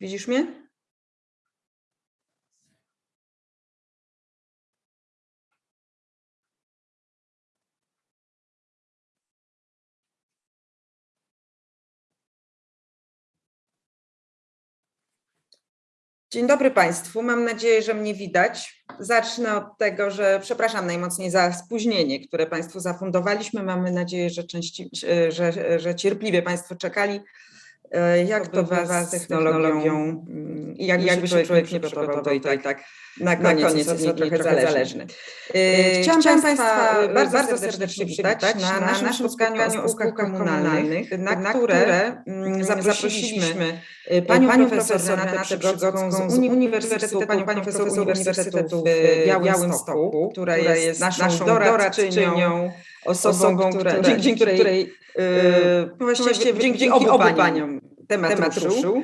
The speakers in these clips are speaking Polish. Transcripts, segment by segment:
Widzisz mnie? Dzień dobry Państwu. Mam nadzieję, że mnie widać. Zacznę od tego, że przepraszam najmocniej za spóźnienie, które Państwu zafundowaliśmy. Mamy nadzieję, że, części, że, że cierpliwie Państwo czekali. E, Jak to bywa z technologią? i jakby, jakby się człowiek nie przygotował, to i tak, tak na koniec, na koniec jest, jest trochę, trochę zależny. E, chciałam, Chciałam Państwa bardzo, bardzo serdecznie przywitać na, na naszym spotkaniu o spółkach komunalnych, na, na które zaprosiliśmy panią, panią profesor Renatę Przygodzką z Uniwersytetu, panią profesor Uniwersytetu w Białymstoku, która jest naszą doradczynią, osobą, która, dzięki której właściwie dzięki, dzięki obu paniom temat, temat ruszył.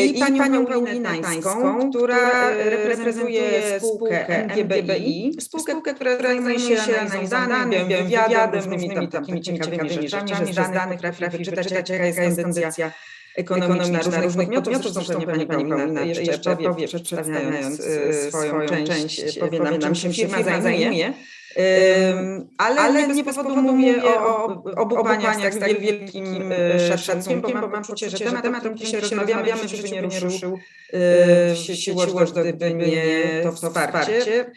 I, I panią, panią Paulinę Tańską, która reprezentuje spółkę NGBI, spółkę, która zajmuje się analizą danych, wywiadem, różnymi takimi ciekawymi rzeczami, że z danych trafi wyczytać, jaka jest kondycja ekonomiczna różnych podmiotów, zresztą pewnie pani Paulina jeszcze powie, przedstawiając swoją część, powie nam, czym się firma zajmuje. Um, ale, ale nie bez powodu mówię o, o obu paniach z tak wielkim szacunkiem, bo mam poczucie, że temat, temat, o którym dzisiaj rozmawiamy, żeby nie ruszył w sieci Watchdog, gdyby nie to wsparcie.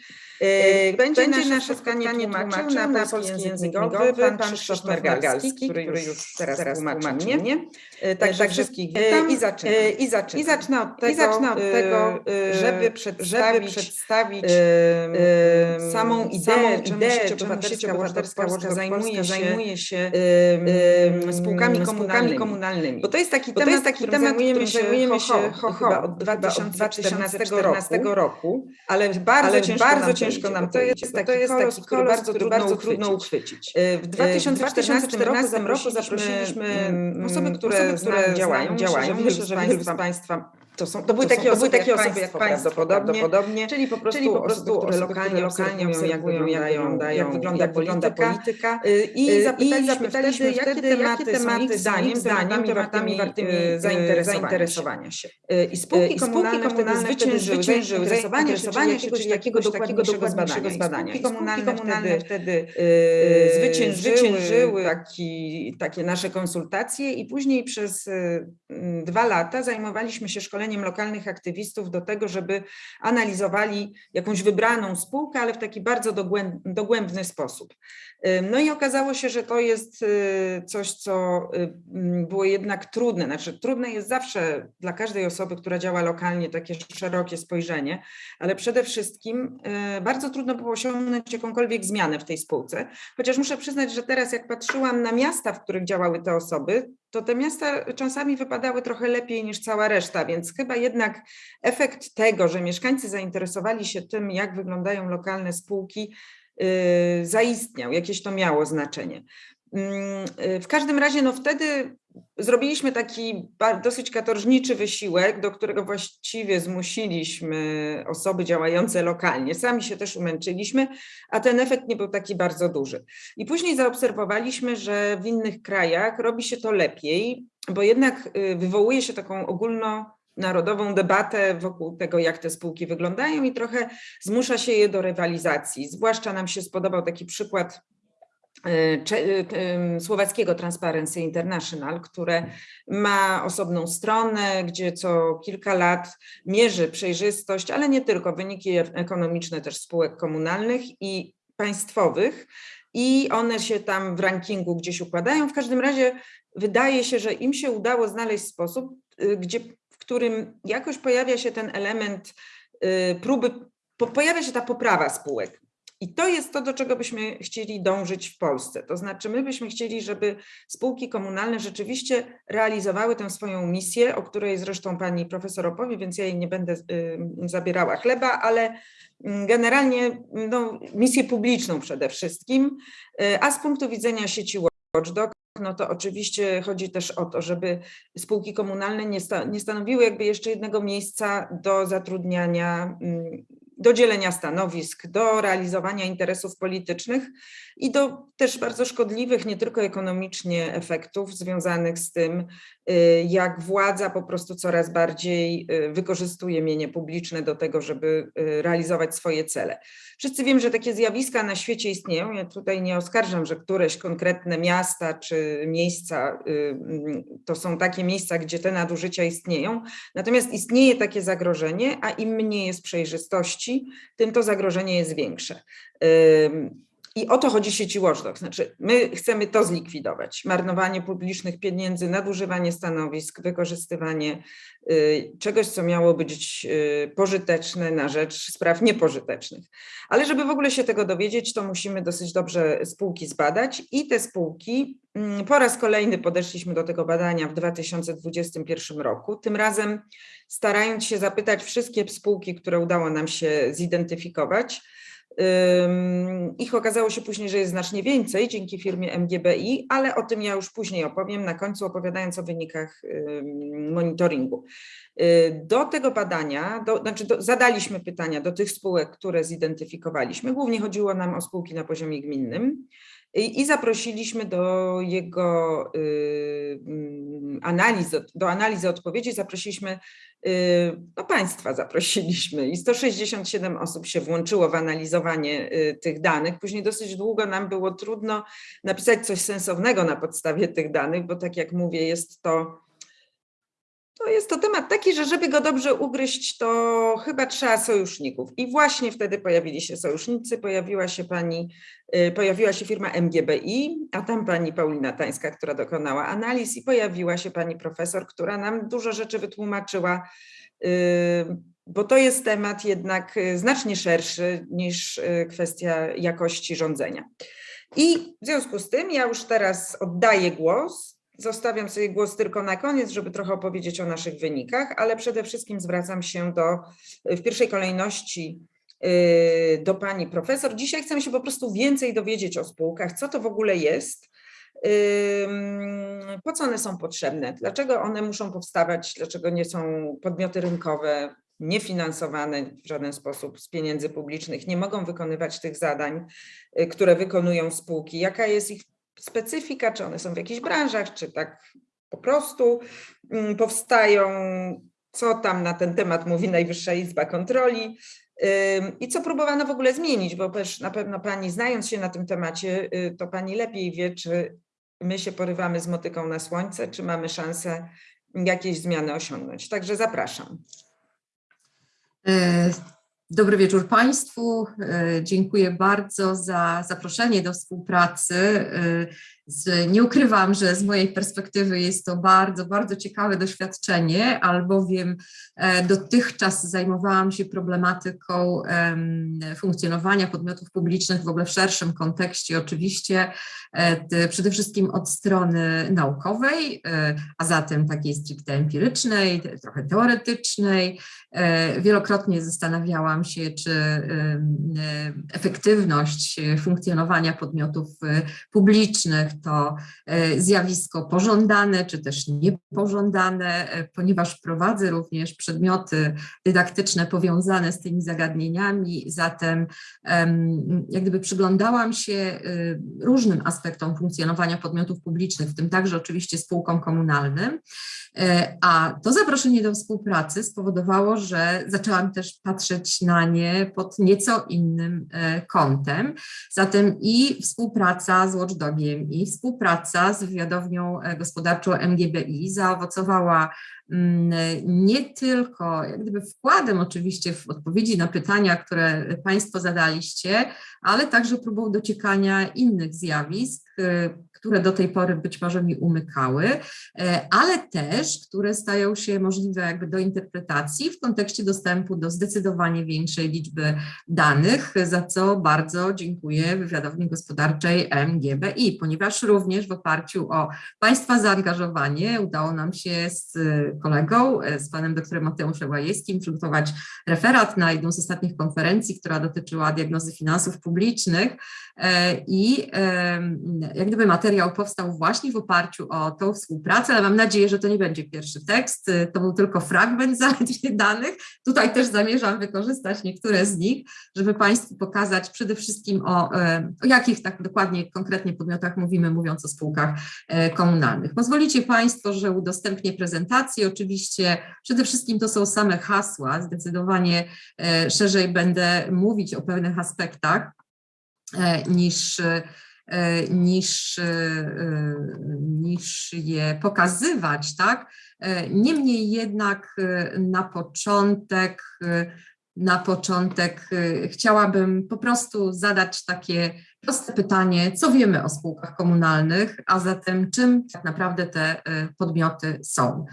Będzie, Będzie nasze spotkanie tłumaczył na, na polski język migowy pan, Krzysztof Mergalski, który już teraz, teraz tłumaczy mnie. Także, Także wszystkich witam i. I zaczynam, I zacznę od tego, I od tego żeby przedstawić, żeby przedstawić samą ideę, samą ideę czemu sieć obywatelska Polska zajmuje, zajmuje się spółkami, komunalnymi. komunalnymi. Bo to jest taki Bo temat, to jest taki temat którym zajmujemy się ho, ho, chyba od 2014 roku, roku, ale bardzo ale ciężko, bardzo ciężko nam to jest. To jest taki kolor, bardzo, który bardzo trudno uchwycić. W 2014 roku zaprosiliśmy osoby, które, które działają. działają. Myślę, że wielu z Państwa to, są, to były takie, osoby, takie osoby jak Państwo prawdopodobnie, czyli po prostu, czyli po prostu osoby, które lokalnie, lokalnie obserwują, jak wyglądają, jak wygląda, jak polityka, polityka. I zapytaliśmy, I zapytaliśmy wtedy, jakie tematy, jakie tematy zdaniem, zdaniem tematami wartymi zainteresowania się. I spółki komunalne wtedy zwyciężyły zainteresowanie się jakiegoś takiego dokładniejszego zbadania. Spółki komunalne wtedy zwyciężyły takie nasze konsultacje i później przez dwa lata zajmowaliśmy się szkoleniem lokalnych aktywistów do tego, żeby analizowali jakąś wybraną spółkę, ale w taki bardzo dogłębny sposób. No i okazało się, że to jest y, coś, co y, było jednak trudne. Znaczy, trudne jest zawsze dla każdej osoby, która działa lokalnie, takie szerokie spojrzenie, ale przede wszystkim y, bardzo trudno było osiągnąć jakąkolwiek zmianę w tej spółce. Chociaż muszę przyznać, że teraz, jak patrzyłam na miasta, w których działały te osoby, to te miasta czasami wypadały trochę lepiej niż cała reszta, więc chyba jednak efekt tego, że mieszkańcy zainteresowali się tym, jak wyglądają lokalne spółki, Y, zaistniał, jakieś to miało znaczenie. Mm, y, w każdym razie, no wtedy zrobiliśmy taki dosyć katorżniczy wysiłek, do którego właściwie zmusiliśmy osoby działające lokalnie. Sami się też umęczyliśmy, a ten efekt nie był taki bardzo duży. I później zaobserwowaliśmy, że w innych krajach robi się to lepiej, bo jednak y, wywołuje się taką ogólno narodową debatę wokół tego, jak te spółki wyglądają i trochę zmusza się je do rywalizacji. Zwłaszcza nam się spodobał taki przykład słowackiego Transparency International, które ma osobną stronę, gdzie co kilka lat mierzy przejrzystość, ale nie tylko, wyniki ekonomiczne też spółek komunalnych i państwowych i one się tam w rankingu gdzieś układają. W każdym razie wydaje się, że im się udało znaleźć sposób, gdzie którym jakoś pojawia się ten element próby, pojawia się ta poprawa spółek. I to jest to, do czego byśmy chcieli dążyć w Polsce. To znaczy, my byśmy chcieli, żeby spółki komunalne rzeczywiście realizowały tę swoją misję, o której zresztą pani profesor opowie, więc ja jej nie będę y, zabierała chleba, ale mm, generalnie no, misję publiczną przede wszystkim, y, a z punktu widzenia sieci Watchdog, no to oczywiście chodzi też o to, żeby spółki komunalne nie, sta, nie stanowiły jakby jeszcze jednego miejsca do zatrudniania, mm, do dzielenia stanowisk, do realizowania interesów politycznych i do też bardzo szkodliwych, nie tylko ekonomicznie, efektów związanych z tym, y, jak władza po prostu coraz bardziej y, wykorzystuje mienie publiczne do tego, żeby y, realizować swoje cele. Wszyscy wiemy, że takie zjawiska na świecie istnieją. Ja tutaj nie oskarżam, że któreś konkretne miasta czy miejsca mm, to są takie miejsca, gdzie te nadużycia istnieją. Natomiast istnieje takie zagrożenie, a im mniej jest przejrzystości, tym to zagrożenie jest większe. I o to chodzi sieci Watchdog. Znaczy, my chcemy to zlikwidować. Marnowanie publicznych pieniędzy, nadużywanie stanowisk, wykorzystywanie y, czegoś, co miało być y, pożyteczne na rzecz spraw niepożytecznych. Ale żeby w ogóle się tego dowiedzieć, to musimy dosyć dobrze spółki zbadać i te spółki mm, po raz kolejny podeszliśmy do tego badania w 2021 roku. Tym razem starając się zapytać wszystkie spółki, które udało nam się zidentyfikować, ich okazało się później, że jest znacznie więcej dzięki firmie MGBI, ale o tym ja już później opowiem, na końcu opowiadając o wynikach monitoringu. Y, do tego badania, do, znaczy do, zadaliśmy pytania do tych spółek, które zidentyfikowaliśmy. Głównie chodziło nam o spółki na poziomie gminnym i, zaprosiliśmy do jego y, mm, analizy, do analizy odpowiedzi zaprosiliśmy Y, no państwa zaprosiliśmy i 167 osób się włączyło w analizowanie y, tych danych. Później dosyć długo nam było trudno napisać coś sensownego na podstawie tych danych, bo tak jak mówię, jest to to jest to temat taki, że żeby go dobrze ugryźć, to chyba trzeba sojuszników. I właśnie wtedy pojawili się sojusznicy, pojawiła się pani, y, pojawiła się firma MGBI, a tam pani Paulina Tańska, która dokonała analiz i pojawiła się pani profesor, która nam dużo rzeczy wytłumaczyła, y, bo to jest temat jednak y, znacznie szerszy niż kwestia jakości rządzenia. I w związku z tym ja już teraz oddaję głos Zostawiam sobie głos tylko na koniec, żeby trochę opowiedzieć o naszych wynikach, ale przede wszystkim zwracam się do, w pierwszej kolejności y, do pani profesor. Dzisiaj chcemy się po prostu więcej dowiedzieć o spółkach, co to w ogóle jest, po co one są potrzebne, dlaczego one muszą powstawać, dlaczego nie są podmioty rynkowe, niefinansowane w żaden sposób z pieniędzy publicznych, nie mogą wykonywać tych zadań, y, które wykonują spółki, jaka jest ich specyfika, czy one są w jakichś branżach, czy tak po prostu mm, powstają, co tam na ten temat mówi Najwyższa Izba Kontroli i co próbowano w ogóle zmienić, bo też na pewno Pani znając się na tym temacie, y, to Pani lepiej wie, czy my się porywamy z motyką na słońce, czy mamy szansę jakieś zmiany osiągnąć. Także zapraszam. E, Dobry wieczór Państwu. E, dziękuję bardzo za zaproszenie do współpracy. E, z, nie ukrywam, że z mojej perspektywy jest to bardzo, bardzo ciekawe doświadczenie, albowiem e, dotychczas zajmowałam się problematyką funkcjonowania podmiotów publicznych w ogóle w szerszym kontekście, oczywiście przede wszystkim od strony naukowej, a zatem takiej stricte empirycznej, trochę teoretycznej. Wielokrotnie zastanawiałam się, czy efektywność funkcjonowania podmiotów publicznych to e, zjawisko pożądane czy też niepożądane, e, ponieważ prowadzę również przedmioty dydaktyczne powiązane z tymi zagadnieniami, zatem jak gdyby przyglądałam się e, różnym aspektom funkcjonowania podmiotów publicznych, w tym także oczywiście spółkom komunalnym, a to zaproszenie do współpracy spowodowało, że zaczęłam też patrzeć na nie pod nieco innym kątem. Zatem i współpraca z Watchdogiem, i współpraca z wywiadownią e, gospodarczą MGBI zaowocowała mm, nie tylko jak gdyby wkładem oczywiście w odpowiedzi na pytania, które Państwo zadaliście, ale także próbą dociekania innych zjawisk, e, które do tej pory być może mi umykały, e, ale też, które stają się możliwe jakby do interpretacji w kontekście dostępu do zdecydowanie większej liczby danych, za co bardzo dziękuję wywiadowni gospodarczej MGBI, ponieważ również w oparciu o Państwa zaangażowanie. Udało nam się z y, kolegą, y, z panem doktorem Mateuszem Łajewskim przygotować referat na jedną z ostatnich konferencji, która dotyczyła diagnozy finansów publicznych. E, i jak gdyby materiał powstał właśnie w oparciu o tą współpracę, ale mam nadzieję, że to nie będzie pierwszy tekst, y, to był tylko fragment zaledwie danych. Tutaj też zamierzam wykorzystać niektóre z nich, żeby Państwu pokazać przede wszystkim o, e, o jakich tak dokładnie, konkretnie podmiotach mówimy, mówiąc o spółkach e, komunalnych. Pozwolicie Państwo, że udostępnię prezentację. Oczywiście przede wszystkim to są same hasła, zdecydowanie e, szerzej będę mówić o pewnych aspektach e, niż niż, niż je pokazywać, tak? Niemniej jednak na początek, na początek e, chciałabym po prostu zadać takie proste pytanie, co wiemy o spółkach komunalnych, a zatem czym tak naprawdę te e, podmioty są.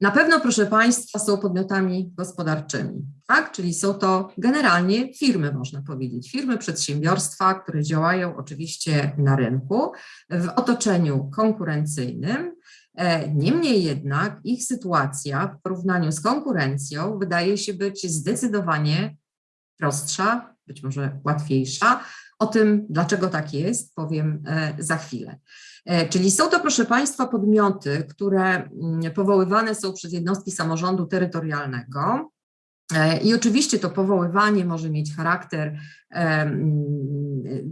Na pewno, proszę Państwa, są podmiotami gospodarczymi, tak? Czyli są to generalnie firmy, można powiedzieć, firmy, przedsiębiorstwa, które działają oczywiście na rynku w otoczeniu konkurencyjnym. E, Niemniej jednak ich sytuacja w porównaniu z konkurencją wydaje się być zdecydowanie prostsza, być może łatwiejsza. O tym, dlaczego tak jest, powiem e, za chwilę. E, Czyli są to, proszę Państwa, podmioty, które mm, powoływane są przez jednostki samorządu terytorialnego. I oczywiście to powoływanie może mieć charakter em,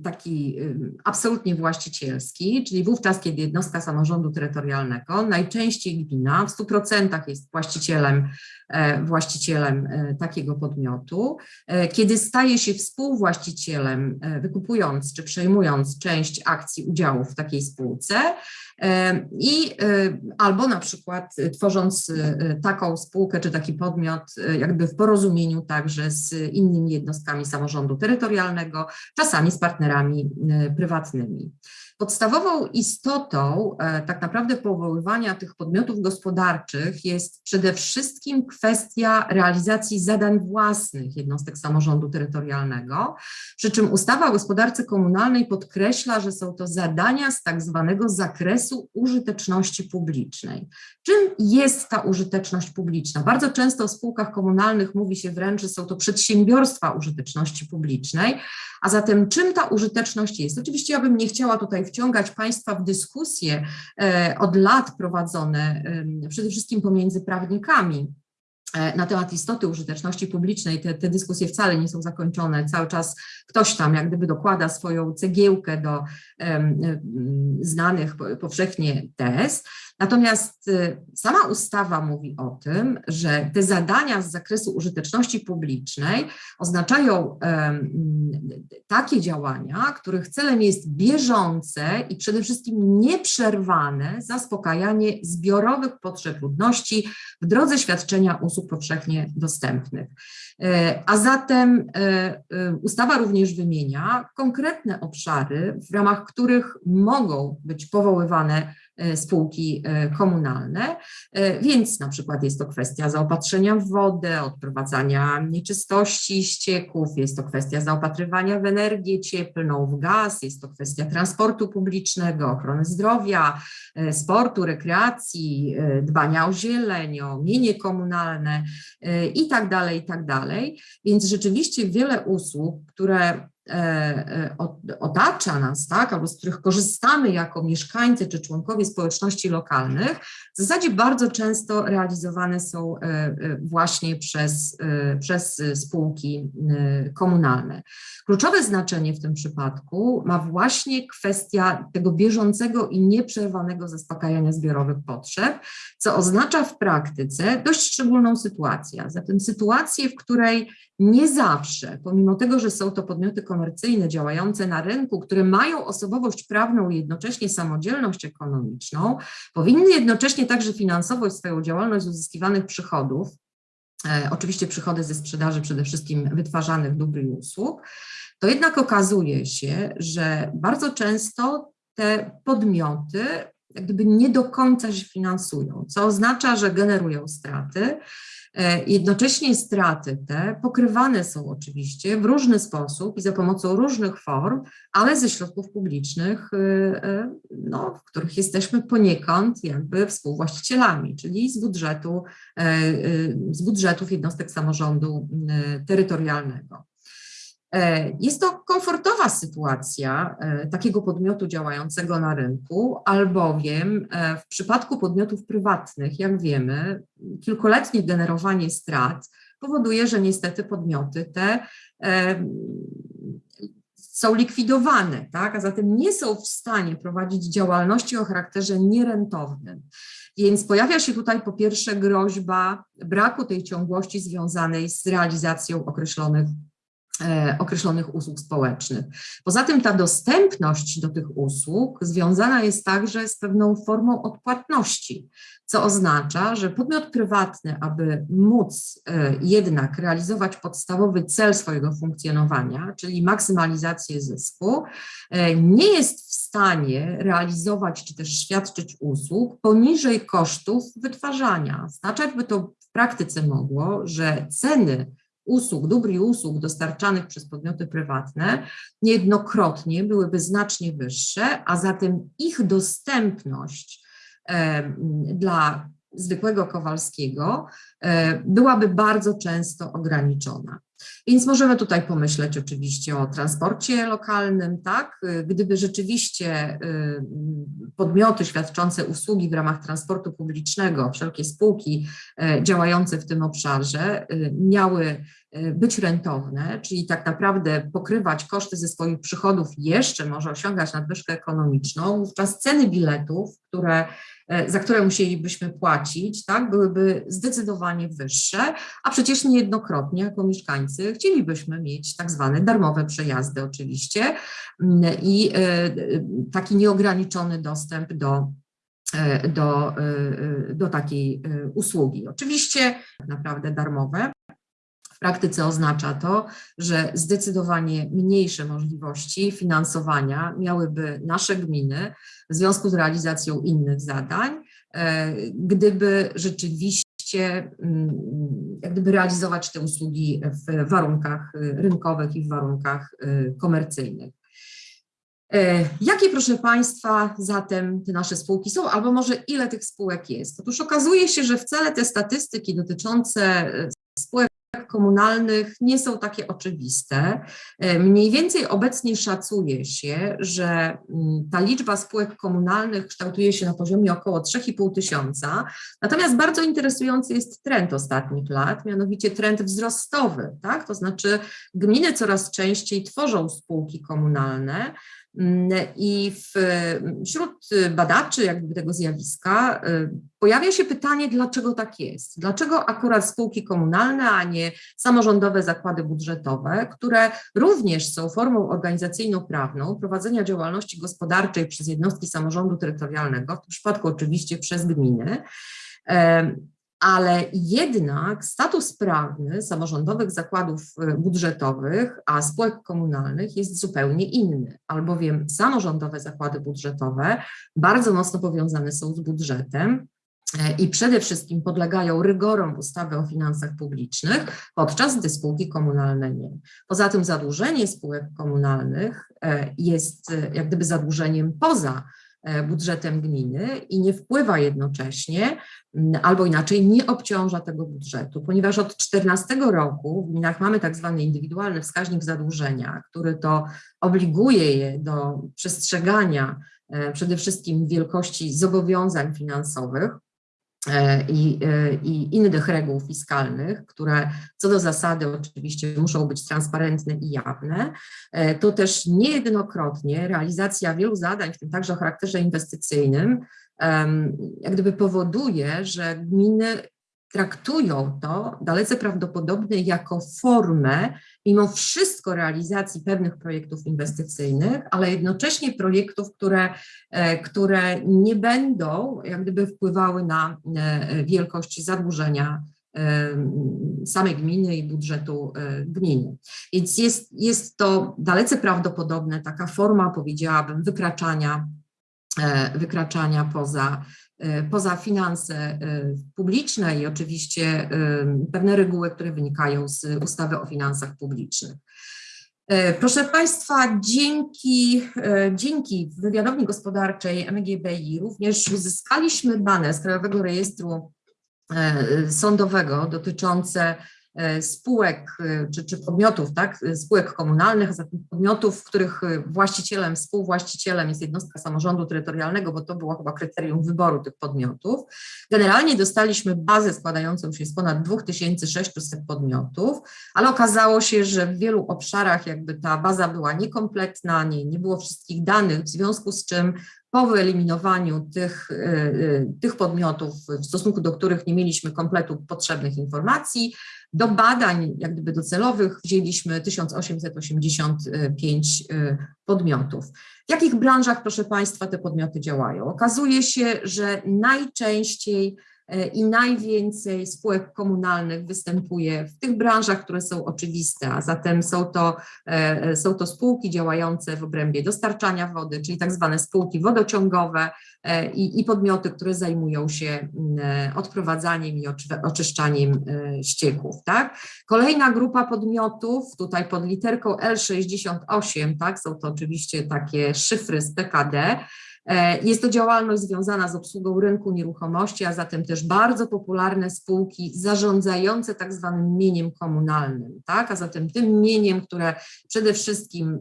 taki em, absolutnie właścicielski, czyli wówczas, kiedy jednostka samorządu terytorialnego, najczęściej gmina w 100% jest właścicielem, e, właścicielem e, takiego podmiotu, e, kiedy staje się współwłaścicielem, wykupując czy przejmując część akcji udziałów w takiej spółce, i e, albo na przykład e, tworząc e, taką spółkę czy taki podmiot jakby w porozumieniu także z innymi jednostkami samorządu terytorialnego, czasami z partnerami prywatnymi. Podstawową istotą e, tak naprawdę powoływania tych podmiotów gospodarczych jest przede wszystkim kwestia realizacji zadań własnych jednostek samorządu terytorialnego, przy czym ustawa o gospodarce komunalnej podkreśla, że są to zadania z tak zwanego zakresu użyteczności publicznej. Czym jest ta użyteczność publiczna? Bardzo często w spółkach komunalnych mówi się wręcz, że są to przedsiębiorstwa użyteczności publicznej, a zatem czym ta użyteczność jest? Oczywiście ja bym nie chciała tutaj wciągać Państwa w dyskusje e, od lat prowadzone przede wszystkim pomiędzy prawnikami na temat istoty użyteczności publicznej. Te, te dyskusje wcale nie są zakończone. Cały czas ktoś tam jak gdyby dokłada swoją cegiełkę do em, znanych po- powszechnie tez. Natomiast y, sama ustawa mówi o tym, że te zadania z zakresu użyteczności publicznej oznaczają takie działania, których celem jest bieżące i przede wszystkim nieprzerwane zaspokajanie zbiorowych potrzeb ludności w drodze świadczenia usług powszechnie dostępnych. E, A zatem e, e, ustawa również wymienia konkretne obszary, w ramach których mogą być powoływane spółki e, komunalne, E, więc na przykład jest to kwestia zaopatrzenia w wodę, odprowadzania nieczystości ścieków, jest to kwestia zaopatrywania w energię cieplną, w gaz, jest to kwestia transportu publicznego, ochrony zdrowia, e, sportu, rekreacji, e, dbania o zieleń, o mienie komunalne e, i tak dalej, i tak dalej. Więc rzeczywiście wiele usług, które e, e, otacza nas, tak, albo z których korzystamy jako mieszkańcy czy członkowie społeczności lokalnych, w zasadzie bardzo często realizowane są e, e, właśnie przez, e, przez e, spółki e, komunalne. Kluczowe znaczenie w tym przypadku ma właśnie kwestia tego bieżącego i nieprzerwanego zaspokajania zbiorowych potrzeb, co oznacza w praktyce dość szczególną sytuację. Zatem sytuację, w której nie zawsze, pomimo tego, że są to podmioty komercyjne działające na rynku, które mają osobowość prawną i jednocześnie samodzielność ekonomiczną, powinny jednocześnie także finansować swoją działalność z uzyskiwanych przychodów, e, oczywiście przychody ze sprzedaży przede wszystkim wytwarzanych dóbr i usług, to jednak okazuje się, że bardzo często te podmioty jak gdyby nie do końca się finansują, co oznacza, że generują straty. E, Jednocześnie straty te pokrywane są oczywiście w różny sposób i za pomocą różnych form, ale ze środków publicznych, y, y, no, w których jesteśmy poniekąd jakby współwłaścicielami, czyli z budżetu, e, z budżetów jednostek samorządu terytorialnego. E, Jest to komfortowa sytuacja e, takiego podmiotu działającego na rynku, albowiem e, w przypadku podmiotów prywatnych, jak wiemy, kilkuletnie generowanie strat powoduje, że niestety podmioty te są likwidowane, tak? a zatem nie są w stanie prowadzić działalności o charakterze nierentownym. Więc pojawia się tutaj po pierwsze groźba braku tej ciągłości związanej z realizacją określonych określonych usług społecznych. Poza tym ta dostępność do tych usług związana jest także z pewną formą odpłatności, co oznacza, że podmiot prywatny, aby móc e, jednak realizować podstawowy cel swojego funkcjonowania, czyli maksymalizację zysku, e, nie jest w stanie realizować czy też świadczyć usług poniżej kosztów wytwarzania. Znaczać by to w praktyce mogło, że ceny usług, dóbr i usług dostarczanych przez podmioty prywatne niejednokrotnie byłyby znacznie wyższe, a zatem ich dostępność dla zwykłego Kowalskiego byłaby bardzo często ograniczona. Więc możemy tutaj pomyśleć oczywiście o transporcie lokalnym, tak? Gdyby rzeczywiście y, podmioty świadczące usługi w ramach transportu publicznego, wszelkie spółki e, działające w tym obszarze y, miały być rentowne, czyli tak naprawdę pokrywać koszty ze swoich przychodów jeszcze może osiągać nadwyżkę ekonomiczną, wówczas ceny biletów, które za które musielibyśmy płacić, tak, byłyby zdecydowanie wyższe, a przecież niejednokrotnie jako mieszkańcy chcielibyśmy mieć tak zwane darmowe przejazdy oczywiście mm, i e, taki nieograniczony dostęp do e, do, e, do takiej usługi. Oczywiście tak naprawdę darmowe. W praktyce oznacza to, że zdecydowanie mniejsze możliwości finansowania miałyby nasze gminy w związku z realizacją innych zadań, gdyby rzeczywiście mm, jak gdyby realizować te usługi w warunkach rynkowych i w warunkach y, komercyjnych. E, jakie, proszę Państwa, zatem te nasze spółki są, albo może ile tych spółek jest? Otóż okazuje się, że wcale te statystyki dotyczące spółek komunalnych nie są takie oczywiste. E, mniej więcej obecnie szacuje się, że mm, ta liczba spółek komunalnych kształtuje się na poziomie około 3,5 tysiąca. Natomiast bardzo interesujący jest trend ostatnich lat, mianowicie trend wzrostowy, tak? To znaczy gminy coraz częściej tworzą spółki komunalne, I w, wśród badaczy jakby tego zjawiska y, pojawia się pytanie, dlaczego tak jest? Dlaczego akurat spółki komunalne, a nie samorządowe zakłady budżetowe, które również są formą organizacyjno-prawną prowadzenia działalności gospodarczej przez jednostki samorządu terytorialnego, w tym przypadku oczywiście przez gminy, ale jednak status prawny samorządowych zakładów e, budżetowych, a spółek komunalnych jest zupełnie inny, albowiem samorządowe zakłady budżetowe bardzo mocno powiązane są z budżetem, e, i przede wszystkim podlegają rygorom ustawy o finansach publicznych, podczas gdy spółki komunalne nie. Poza tym zadłużenie spółek komunalnych e, jest jak gdyby zadłużeniem poza E, budżetem gminy i nie wpływa jednocześnie, albo inaczej nie obciąża tego budżetu, ponieważ od 2014 roku w gminach mamy tak zwany indywidualny wskaźnik zadłużenia, który to obliguje je do przestrzegania e, przede wszystkim wielkości zobowiązań finansowych, E, i, e, i innych reguł fiskalnych, które co do zasady oczywiście muszą być transparentne i jawne, e, to też niejednokrotnie realizacja wielu zadań, w tym także o charakterze inwestycyjnym, jak gdyby powoduje, że gminy traktują to dalece prawdopodobnie jako formę, mimo wszystko realizacji pewnych projektów inwestycyjnych, ale jednocześnie projektów, które, e, które nie będą jak gdyby wpływały na e, wielkość zadłużenia e, samej gminy i budżetu gminy. Więc jest, jest to dalece prawdopodobne taka forma, powiedziałabym, wykraczania wykraczania poza, poza finanse e, publiczne i oczywiście e, pewne reguły, które wynikają z ustawy o finansach publicznych. Proszę Państwa, dzięki, dzięki wywiadowni gospodarczej MGBI również uzyskaliśmy dane z Krajowego Rejestru Sądowego dotyczące spółek e, czy, czy podmiotów, tak, spółek komunalnych, a zatem podmiotów, których e, właścicielem, współwłaścicielem jest jednostka samorządu terytorialnego, bo to było chyba kryterium wyboru tych podmiotów. Generalnie dostaliśmy bazę składającą się z ponad 2600 podmiotów, ale okazało się, że w wielu obszarach jakby ta baza była niekompletna, nie, nie było wszystkich danych, w związku z czym po wyeliminowaniu tych, y, y, tych podmiotów, w stosunku do których nie mieliśmy kompletu potrzebnych informacji, do badań jak gdyby docelowych wzięliśmy 1885 y, podmiotów. W jakich branżach, proszę Państwa, te podmioty działają? Okazuje się, że najczęściej e, i najwięcej spółek komunalnych występuje w tych branżach, które są oczywiste, a zatem są to, e, są to spółki działające w obrębie dostarczania wody, czyli tak zwane spółki wodociągowe e, i, i podmioty, które zajmują się e, odprowadzaniem i oczy- oczyszczaniem e, ścieków. Tak? Kolejna grupa podmiotów, tutaj pod literką L68, tak, są to oczywiście takie szyfry z PKD, E, Jest to działalność związana z obsługą rynku nieruchomości, a zatem też bardzo popularne spółki zarządzające tak zwanym mieniem komunalnym, tak? A zatem tym mieniem, które przede wszystkim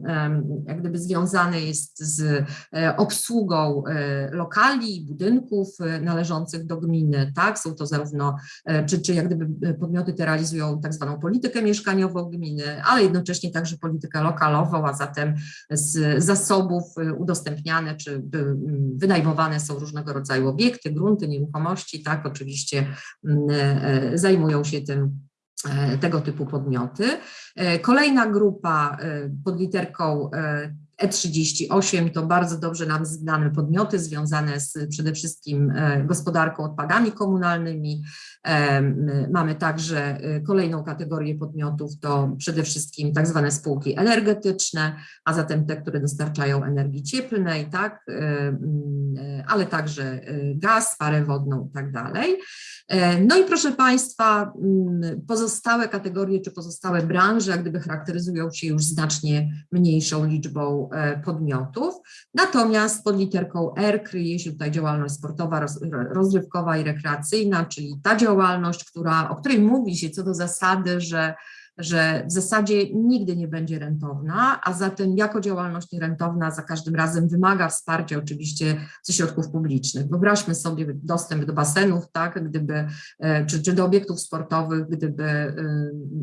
jak gdyby związane jest z e, obsługą e, lokali, budynków e, należących do gminy, tak? Są to zarówno, e, czy, czy jak gdyby podmioty te realizują tak zwaną politykę mieszkaniową gminy, ale jednocześnie także politykę lokalową, a zatem z zasobów udostępniane czy wynajmowane są różnego rodzaju obiekty, grunty, nieruchomości, tak, oczywiście mm, e, zajmują się tym e, tego typu podmioty. E, Kolejna grupa e, pod literką e, E38 to bardzo dobrze nam znane podmioty związane z przede wszystkim e, gospodarką odpadami komunalnymi. Mamy także e, kolejną kategorię podmiotów, to przede wszystkim tak zwane spółki energetyczne, a zatem te, które dostarczają energii cieplnej, tak, e, m, e, ale także gaz, parę wodną i tak dalej. E, No i proszę Państwa, m, pozostałe kategorie czy pozostałe branże jak gdyby charakteryzują się już znacznie mniejszą liczbą e, podmiotów. Natomiast pod literką R kryje się tutaj działalność sportowa, roz, rozrywkowa i rekreacyjna, czyli ta działalność, która, o której mówi się co do zasady, że że w zasadzie nigdy nie będzie rentowna, a zatem jako działalność nierentowna za każdym razem wymaga wsparcia oczywiście ze środków publicznych. Wyobraźmy sobie dostęp do basenów, tak, gdyby, e, czy, czy do obiektów sportowych, gdyby e,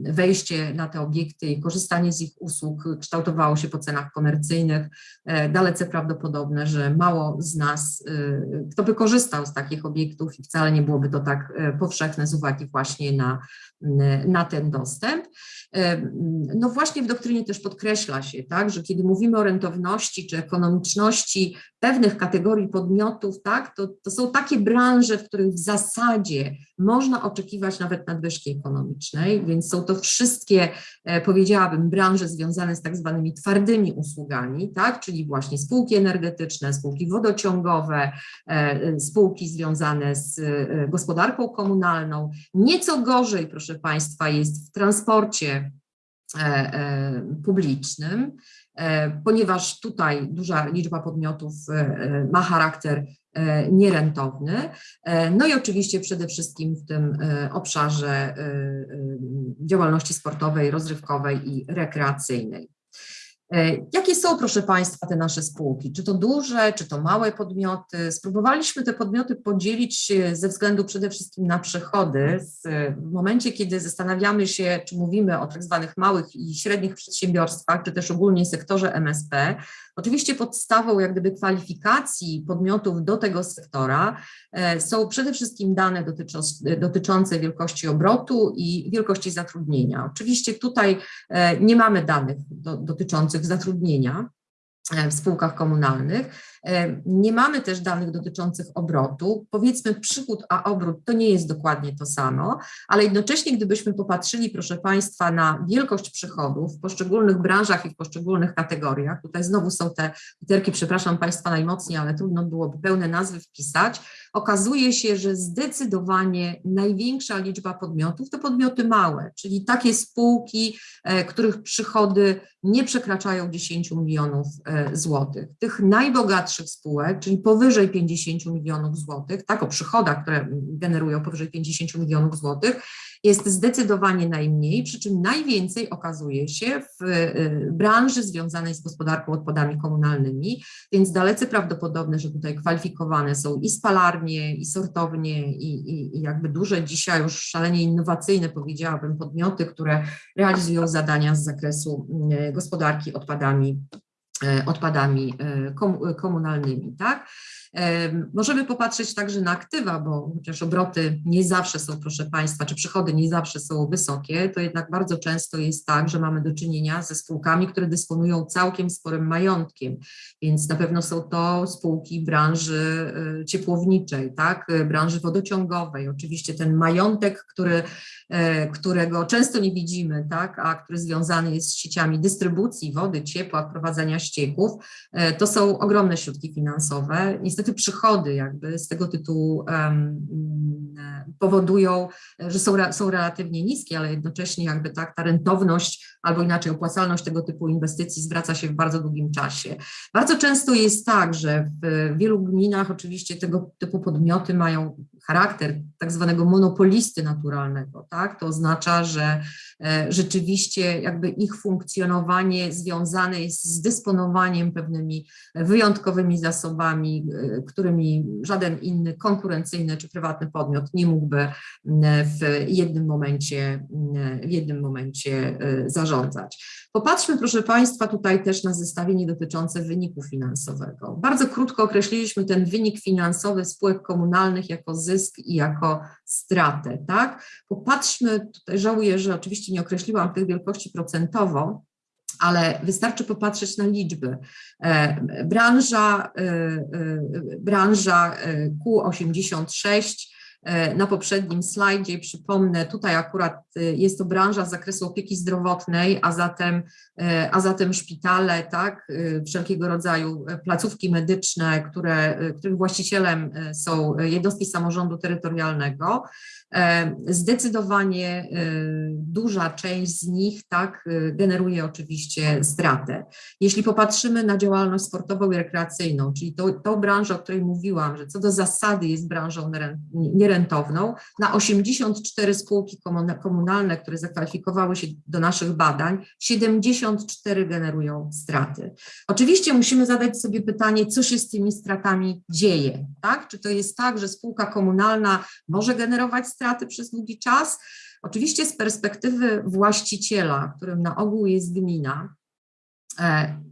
wejście na te obiekty i korzystanie z ich usług kształtowało się po cenach komercyjnych, e, dalece prawdopodobne, że mało z nas, kto by korzystał z takich obiektów i wcale nie byłoby to tak powszechne z uwagi właśnie na, na ten dostęp. E, No właśnie w doktrynie też podkreśla się, tak, że kiedy mówimy o rentowności czy ekonomiczności pewnych kategorii podmiotów, tak, to, to są takie branże, w których w zasadzie można oczekiwać nawet nadwyżki ekonomicznej, więc są to wszystkie, e, powiedziałabym, branże związane z tak zwanymi twardymi usługami, tak, czyli właśnie spółki energetyczne, spółki wodociągowe, e, spółki związane z gospodarką komunalną. Nieco gorzej, proszę Państwa, jest w transporcie publicznym, e, ponieważ tutaj duża liczba podmiotów e, e, ma charakter e, nierentowny. E, No i oczywiście przede wszystkim w tym e, obszarze e, e, działalności sportowej, rozrywkowej i rekreacyjnej. E, Jakie są, proszę Państwa, te nasze spółki? Czy to duże, czy to małe podmioty? Spróbowaliśmy te podmioty podzielić e, ze względu przede wszystkim na przychody. Z- W momencie, kiedy zastanawiamy się, czy mówimy o tak zwanych małych i średnich przedsiębiorstwach, czy też ogólnie sektorze MSP, oczywiście podstawą jak gdyby kwalifikacji podmiotów do tego sektora e, są przede wszystkim dane dotyczące, wielkości obrotu i wielkości zatrudnienia. Oczywiście tutaj e, nie mamy danych do, dotyczących zatrudnienia, w spółkach komunalnych. Nie mamy też danych dotyczących obrotu. Powiedzmy, przychód a obrót to nie jest dokładnie to samo, ale jednocześnie, gdybyśmy popatrzyli, proszę Państwa, na wielkość przychodów w poszczególnych branżach i w poszczególnych kategoriach, tutaj znowu są te literki, przepraszam Państwa najmocniej, ale trudno byłoby pełne nazwy wpisać, okazuje się, że zdecydowanie największa liczba podmiotów to podmioty małe, czyli takie spółki, których przychody nie przekraczają 10 milionów złotych. Tych najbogatszych spółek, czyli powyżej 50 milionów złotych, tak o przychodach, które generują powyżej 50 milionów złotych, jest zdecydowanie najmniej, przy czym najwięcej okazuje się w branży związanej z gospodarką odpadami komunalnymi, więc dalece prawdopodobne, że tutaj kwalifikowane są i spalarnie, i sortownie, i, i, i jakby duże dzisiaj już szalenie innowacyjne, powiedziałabym, podmioty, które realizują zadania z zakresu gospodarki odpadami odpadami komunalnymi, tak? Możemy popatrzeć także na aktywa, bo chociaż obroty nie zawsze są, proszę Państwa, czy przychody nie zawsze są wysokie, to jednak bardzo często jest tak, że mamy do czynienia ze spółkami, które dysponują całkiem sporym majątkiem, więc na pewno są to spółki branży ciepłowniczej, tak, branży wodociągowej. Oczywiście ten majątek, który, którego często nie widzimy, tak, a który związany jest z sieciami dystrybucji wody, ciepła, prowadzenia ścieków, to są ogromne środki finansowe. Niestety przychody jakby z tego tytułu powodują, że są, są relatywnie niskie, ale jednocześnie jakby tak ta rentowność albo inaczej opłacalność tego typu inwestycji zwraca się w bardzo długim czasie. Bardzo często jest tak, że w wielu gminach oczywiście tego typu podmioty mają charakter tak zwanego monopolisty naturalnego, tak? To oznacza, że rzeczywiście jakby ich funkcjonowanie związane jest z dysponowaniem pewnymi wyjątkowymi zasobami, którymi żaden inny konkurencyjny czy prywatny podmiot nie mógłby w jednym momencie, w jednym momencie zarządzać. Popatrzmy proszę Państwa tutaj też na zestawienie dotyczące wyniku finansowego. Bardzo krótko określiliśmy ten wynik finansowy spółek komunalnych jako zysk i jako stratę, tak? Popatrzmy, tutaj żałuję, że oczywiście nie określiłam tych wielkości procentowo, ale wystarczy popatrzeć na liczby. Branża, branża Q86 na poprzednim slajdzie, przypomnę, tutaj akurat jest to branża z zakresu opieki zdrowotnej, a zatem, a zatem szpitale, tak, wszelkiego rodzaju placówki medyczne, które, których właścicielem są jednostki samorządu terytorialnego. Zdecydowanie duża część z nich tak generuje oczywiście stratę. Jeśli popatrzymy na działalność sportową i rekreacyjną, czyli tą, tą branżę, o której mówiłam, że co do zasady jest branżą nierentowną, na 84 spółki komunalne, które zakwalifikowały się do naszych badań, 74 generują straty. Oczywiście musimy zadać sobie pytanie, co się z tymi stratami dzieje, tak? Czy to jest tak, że spółka komunalna może generować straty przez długi czas? Oczywiście z perspektywy właściciela, którym na ogół jest gmina,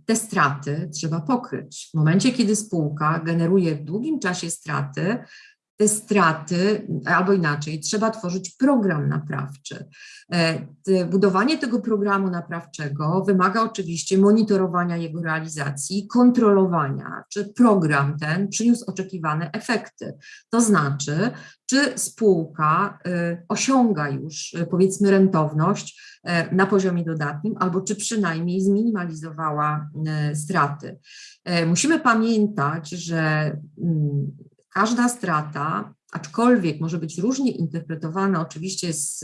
te straty trzeba pokryć. W momencie, kiedy spółka generuje w długim czasie straty, straty, albo inaczej, trzeba tworzyć program naprawczy. Budowanie tego programu naprawczego wymaga oczywiście monitorowania jego realizacji, kontrolowania, czy program ten przyniósł oczekiwane efekty. To znaczy, czy spółka osiąga już powiedzmy rentowność na poziomie dodatnim, albo czy przynajmniej zminimalizowała straty. Musimy pamiętać, że każda strata, aczkolwiek może być różnie interpretowana oczywiście z,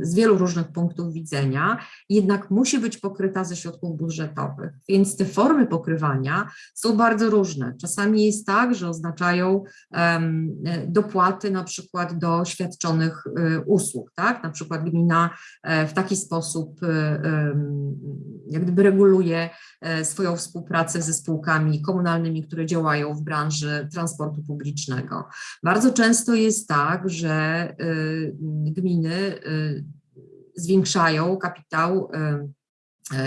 z wielu różnych punktów widzenia, jednak musi być pokryta ze środków budżetowych. Więc te formy pokrywania są bardzo różne. Czasami jest tak, że oznaczają um, dopłaty na przykład do świadczonych um, usług, tak? Na przykład gmina um, w taki sposób jak gdyby reguluje swoją współpracę ze spółkami komunalnymi, które działają w branży transportu publicznego. Bardzo często jest tak, że gminy zwiększają kapitał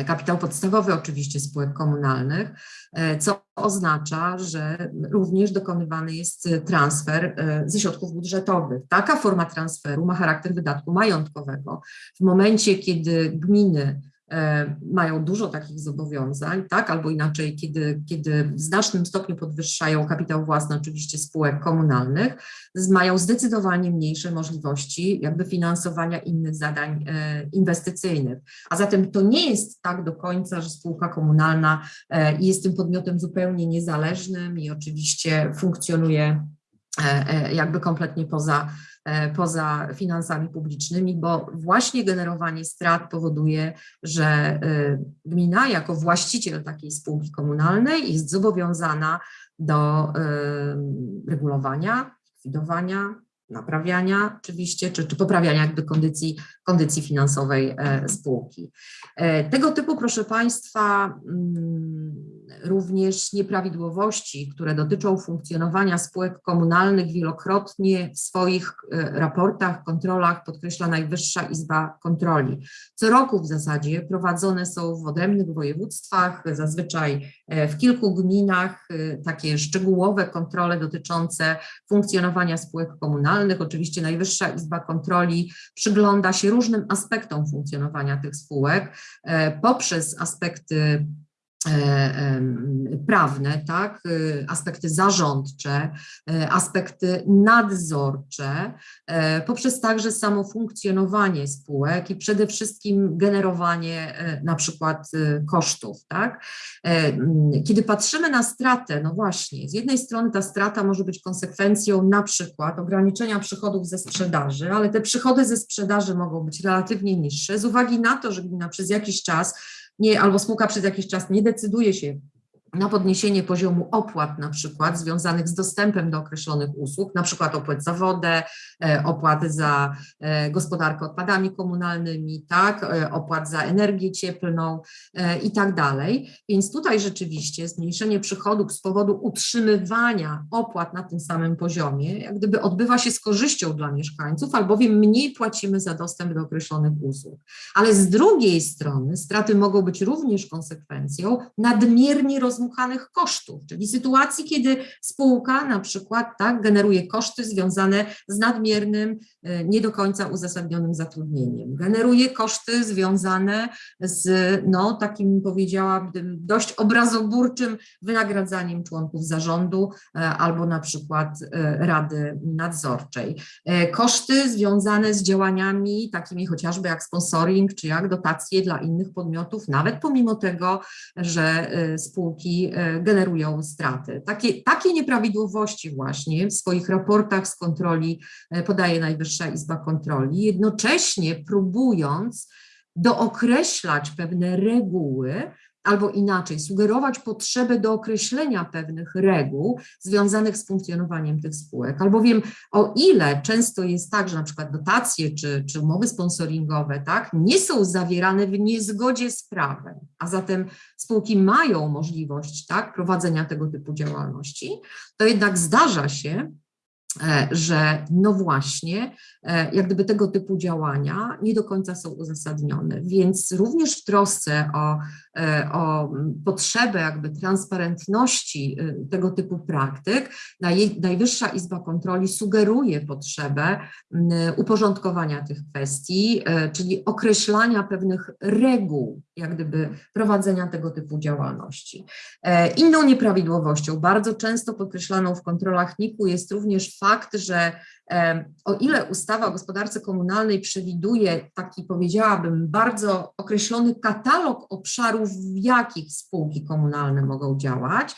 kapitał podstawowy oczywiście spółek komunalnych, co oznacza, że również dokonywany jest transfer ze środków budżetowych. Taka forma transferu ma charakter wydatku majątkowego. W momencie, kiedy gminy mają dużo takich zobowiązań, tak, albo inaczej, kiedy, kiedy w znacznym stopniu podwyższają kapitał własny oczywiście spółek komunalnych, mają zdecydowanie mniejsze możliwości jakby finansowania innych zadań e, inwestycyjnych. A zatem to nie jest tak do końca, że spółka komunalna e, jest tym podmiotem zupełnie niezależnym i oczywiście funkcjonuje e, e, jakby kompletnie poza, e, poza finansami publicznymi, bo właśnie generowanie strat powoduje, że e, gmina jako właściciel takiej spółki komunalnej jest zobowiązana do e, regulowania, likwidowania, naprawiania oczywiście, czy, czy poprawiania jakby kondycji, kondycji finansowej e, spółki. E, Tego typu, proszę Państwa, mm, również nieprawidłowości, które dotyczą funkcjonowania spółek komunalnych, wielokrotnie w swoich e, raportach, kontrolach podkreśla Najwyższa Izba Kontroli. Co roku w zasadzie prowadzone są w odrębnych województwach, zazwyczaj e, w kilku gminach, e, takie szczegółowe kontrole dotyczące funkcjonowania spółek komunalnych. Oczywiście Najwyższa Izba Kontroli przygląda się różnym aspektom funkcjonowania tych spółek poprzez aspekty prawne, tak, y, aspekty zarządcze, e, aspekty nadzorcze, e, poprzez także samo funkcjonowanie spółek i przede wszystkim generowanie e, na przykład e, kosztów, tak. E, Kiedy patrzymy na stratę, no właśnie, z jednej strony ta strata może być konsekwencją na przykład ograniczenia przychodów ze sprzedaży, ale te przychody ze sprzedaży mogą być relatywnie niższe z uwagi na to, że gmina przez jakiś czas nie, albo spółka przez jakiś czas nie decyduje się na podniesienie poziomu opłat na przykład związanych z dostępem do określonych usług, na przykład opłat za wodę, e, opłaty za e, gospodarkę odpadami komunalnymi, tak, e, opłat za energię cieplną i tak dalej. Więc tutaj rzeczywiście zmniejszenie przychodów z powodu utrzymywania opłat na tym samym poziomie, jak gdyby odbywa się z korzyścią dla mieszkańców, albowiem mniej płacimy za dostęp do określonych usług. Ale z drugiej strony straty mogą być również konsekwencją nadmiernie rozmuchanych kosztów, czyli sytuacji, kiedy spółka na przykład tak, generuje koszty związane z nadmiernym, e, nie do końca uzasadnionym zatrudnieniem, generuje koszty związane z no, takim powiedziałabym dość obrazoburczym wynagradzaniem członków zarządu e, albo na przykład e, rady nadzorczej. Koszty związane z działaniami takimi chociażby jak sponsoring czy jak dotacje dla innych podmiotów, nawet pomimo tego, że e, e, generują straty. Takie, takie nieprawidłowości właśnie w swoich raportach z kontroli e, podaje Najwyższa Izba Kontroli, jednocześnie próbując dookreślać pewne reguły, albo inaczej, sugerować potrzebę do określenia pewnych reguł związanych z funkcjonowaniem tych spółek. Albowiem o ile często jest tak, że na przykład dotacje czy, czy umowy sponsoringowe tak, nie są zawierane w niezgodzie z prawem, a zatem spółki mają możliwość tak, prowadzenia tego typu działalności, to jednak zdarza się, e, że no właśnie, e, jak gdyby tego typu działania nie do końca są uzasadnione. Więc również w trosce o, o potrzebę jakby transparentności e, tego typu praktyk, Naj- Najwyższa Izba Kontroli sugeruje potrzebę uporządkowania tych kwestii, e, czyli określania pewnych reguł, jak gdyby prowadzenia tego typu działalności. E, Inną nieprawidłowością, bardzo często podkreślaną w kontrolach NIK-u jest również fakt, że e, o ile ustawa o gospodarce komunalnej przewiduje taki, powiedziałabym, bardzo określony katalog obszarów, w jakich spółki komunalne mogą działać,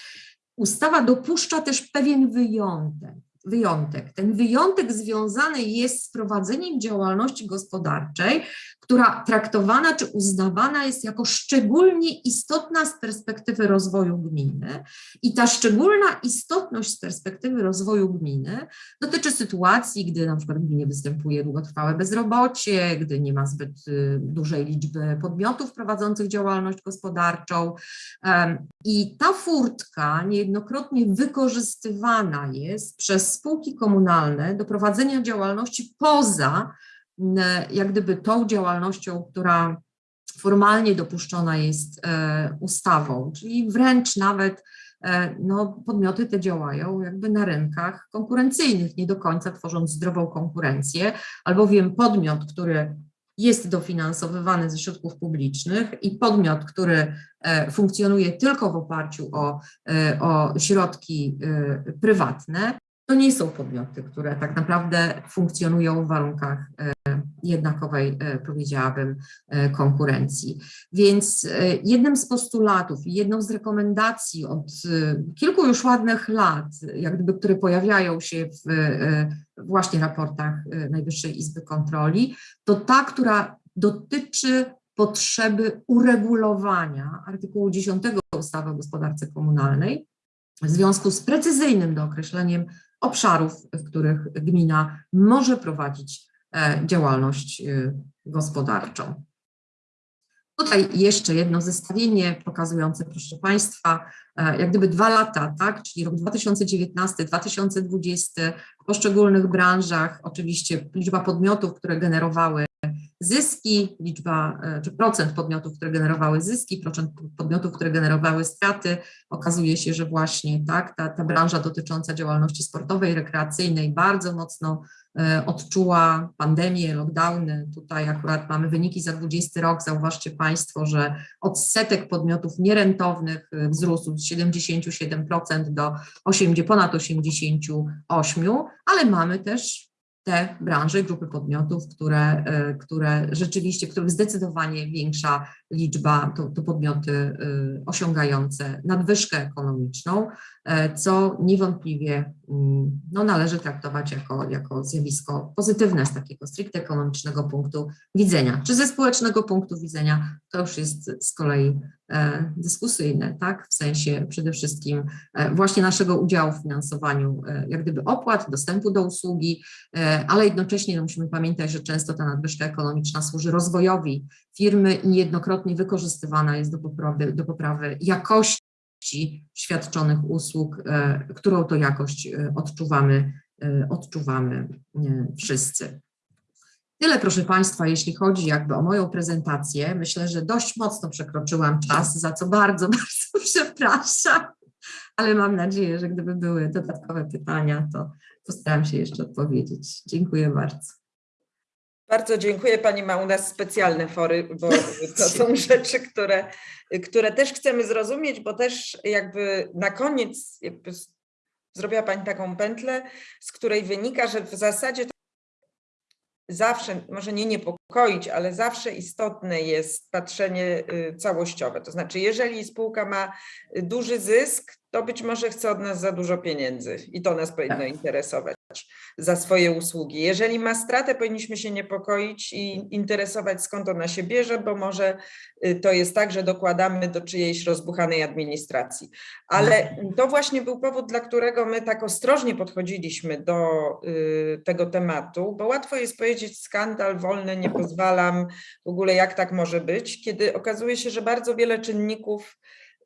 ustawa dopuszcza też pewien wyjątek. Wyjątek. Ten wyjątek związany jest z prowadzeniem działalności gospodarczej, która traktowana czy uznawana jest jako szczególnie istotna z perspektywy rozwoju gminy. I ta szczególna istotność z perspektywy rozwoju gminy dotyczy sytuacji, gdy na przykład w gminie występuje długotrwałe bezrobocie, gdy nie ma zbyt y, dużej liczby podmiotów prowadzących działalność gospodarczą. I ta furtka niejednokrotnie wykorzystywana jest przez spółki komunalne do prowadzenia działalności poza jak gdyby tą działalnością, która formalnie dopuszczona jest e, ustawą, czyli wręcz nawet e, no, podmioty te działają jakby na rynkach konkurencyjnych, nie do końca tworząc zdrową konkurencję, albowiem podmiot, który jest dofinansowywany ze środków publicznych i podmiot, który e, funkcjonuje tylko w oparciu o, e, o środki e, prywatne, to nie są podmioty, które tak naprawdę funkcjonują w warunkach jednakowej, powiedziałabym, konkurencji. Więc jednym z postulatów i jedną z rekomendacji od kilku już ładnych lat, jak gdyby, które pojawiają się w właśnie raportach Najwyższej Izby Kontroli, to ta, która dotyczy potrzeby uregulowania artykułu 10 ustawy o gospodarce komunalnej w związku z precyzyjnym dookreśleniem obszarów, w których gmina może prowadzić e, działalność e, gospodarczą. Tutaj jeszcze jedno zestawienie pokazujące, proszę Państwa, e, jak gdyby dwa lata, tak, czyli rok 2019, 2020, w poszczególnych branżach, oczywiście liczba podmiotów, które generowały zyski, liczba e, czy procent podmiotów, które generowały zyski, procent podmiotów, które generowały straty. Okazuje się, że właśnie tak, ta, ta branża dotycząca działalności sportowej, rekreacyjnej bardzo mocno e, odczuła pandemię, lockdowny. Tutaj akurat mamy wyniki za 20 rok. Zauważcie Państwo, że odsetek podmiotów nierentownych e, wzrósł z 77% do 80, ponad 88%, ale mamy też te branże, grupy podmiotów, które, e, które rzeczywiście, których zdecydowanie większa liczba to, to podmioty e, osiągające nadwyżkę ekonomiczną, e, co niewątpliwie mm, no, należy traktować jako, jako zjawisko pozytywne z takiego stricte ekonomicznego punktu widzenia. Czy ze społecznego punktu widzenia, to już jest z kolei dyskusyjne, tak? W sensie przede wszystkim właśnie naszego udziału w finansowaniu jak gdyby opłat, dostępu do usługi, ale jednocześnie no, musimy pamiętać, że często ta nadwyżka ekonomiczna służy rozwojowi firmy i niejednokrotnie wykorzystywana jest do poprawy, do poprawy jakości świadczonych usług, e, którą to jakość e, odczuwamy, e, odczuwamy wszyscy. Tyle, proszę Państwa, jeśli chodzi jakby o moją prezentację. Myślę, że dość mocno przekroczyłam czas, za co bardzo, bardzo przepraszam, ale mam nadzieję, że gdyby były dodatkowe pytania, to postaram się jeszcze odpowiedzieć. Dziękuję bardzo. Bardzo dziękuję. Pani ma u nas specjalne fory, bo to są rzeczy, które, które też chcemy zrozumieć, bo też jakby na koniec jakby zrobiła Pani taką pętlę, z której wynika, że w zasadzie zawsze, może nie niepokoić, ale zawsze istotne jest patrzenie y, całościowe. To znaczy, jeżeli spółka ma duży zysk, to być może chce od nas za dużo pieniędzy i to nas powinno tak. interesować za swoje usługi. Jeżeli ma stratę, powinniśmy się niepokoić i interesować skąd ona się bierze, bo może y, to jest tak, że dokładamy do czyjejś rozbuchanej administracji. Ale to właśnie był powód, dla którego my tak ostrożnie podchodziliśmy do y, tego tematu, bo łatwo jest powiedzieć skandal, wolny, nie pozwalam, w ogóle jak tak może być, kiedy okazuje się, że bardzo wiele czynników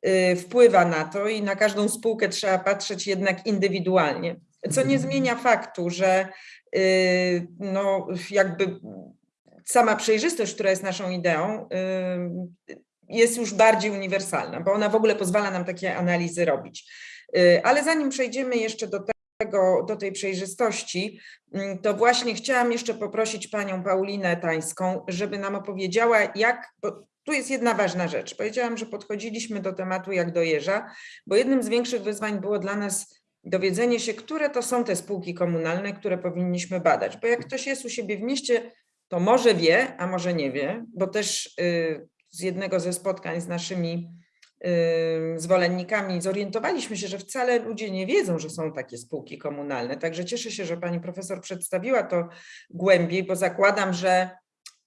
y, wpływa na to i na każdą spółkę trzeba patrzeć jednak indywidualnie co nie zmienia faktu, że y, no, jakby sama przejrzystość, która jest naszą ideą, y, jest już bardziej uniwersalna, bo ona w ogóle pozwala nam takie analizy robić. Y, ale zanim przejdziemy jeszcze do tego, do tej przejrzystości, to właśnie chciałam jeszcze poprosić panią Paulinę Tańską, żeby nam opowiedziała, jak, tu jest jedna ważna rzecz. Powiedziałam, że podchodziliśmy do tematu jak do jeża, bo jednym z większych wyzwań było dla nas dowiedzenie się, które to są te spółki komunalne, które powinniśmy badać. Bo jak ktoś jest u siebie w mieście, to może wie, a może nie wie, bo też y, z jednego ze spotkań z naszymi y, zwolennikami zorientowaliśmy się, że wcale ludzie nie wiedzą, że są takie spółki komunalne. Także cieszę się, że pani profesor przedstawiła to głębiej, bo zakładam, że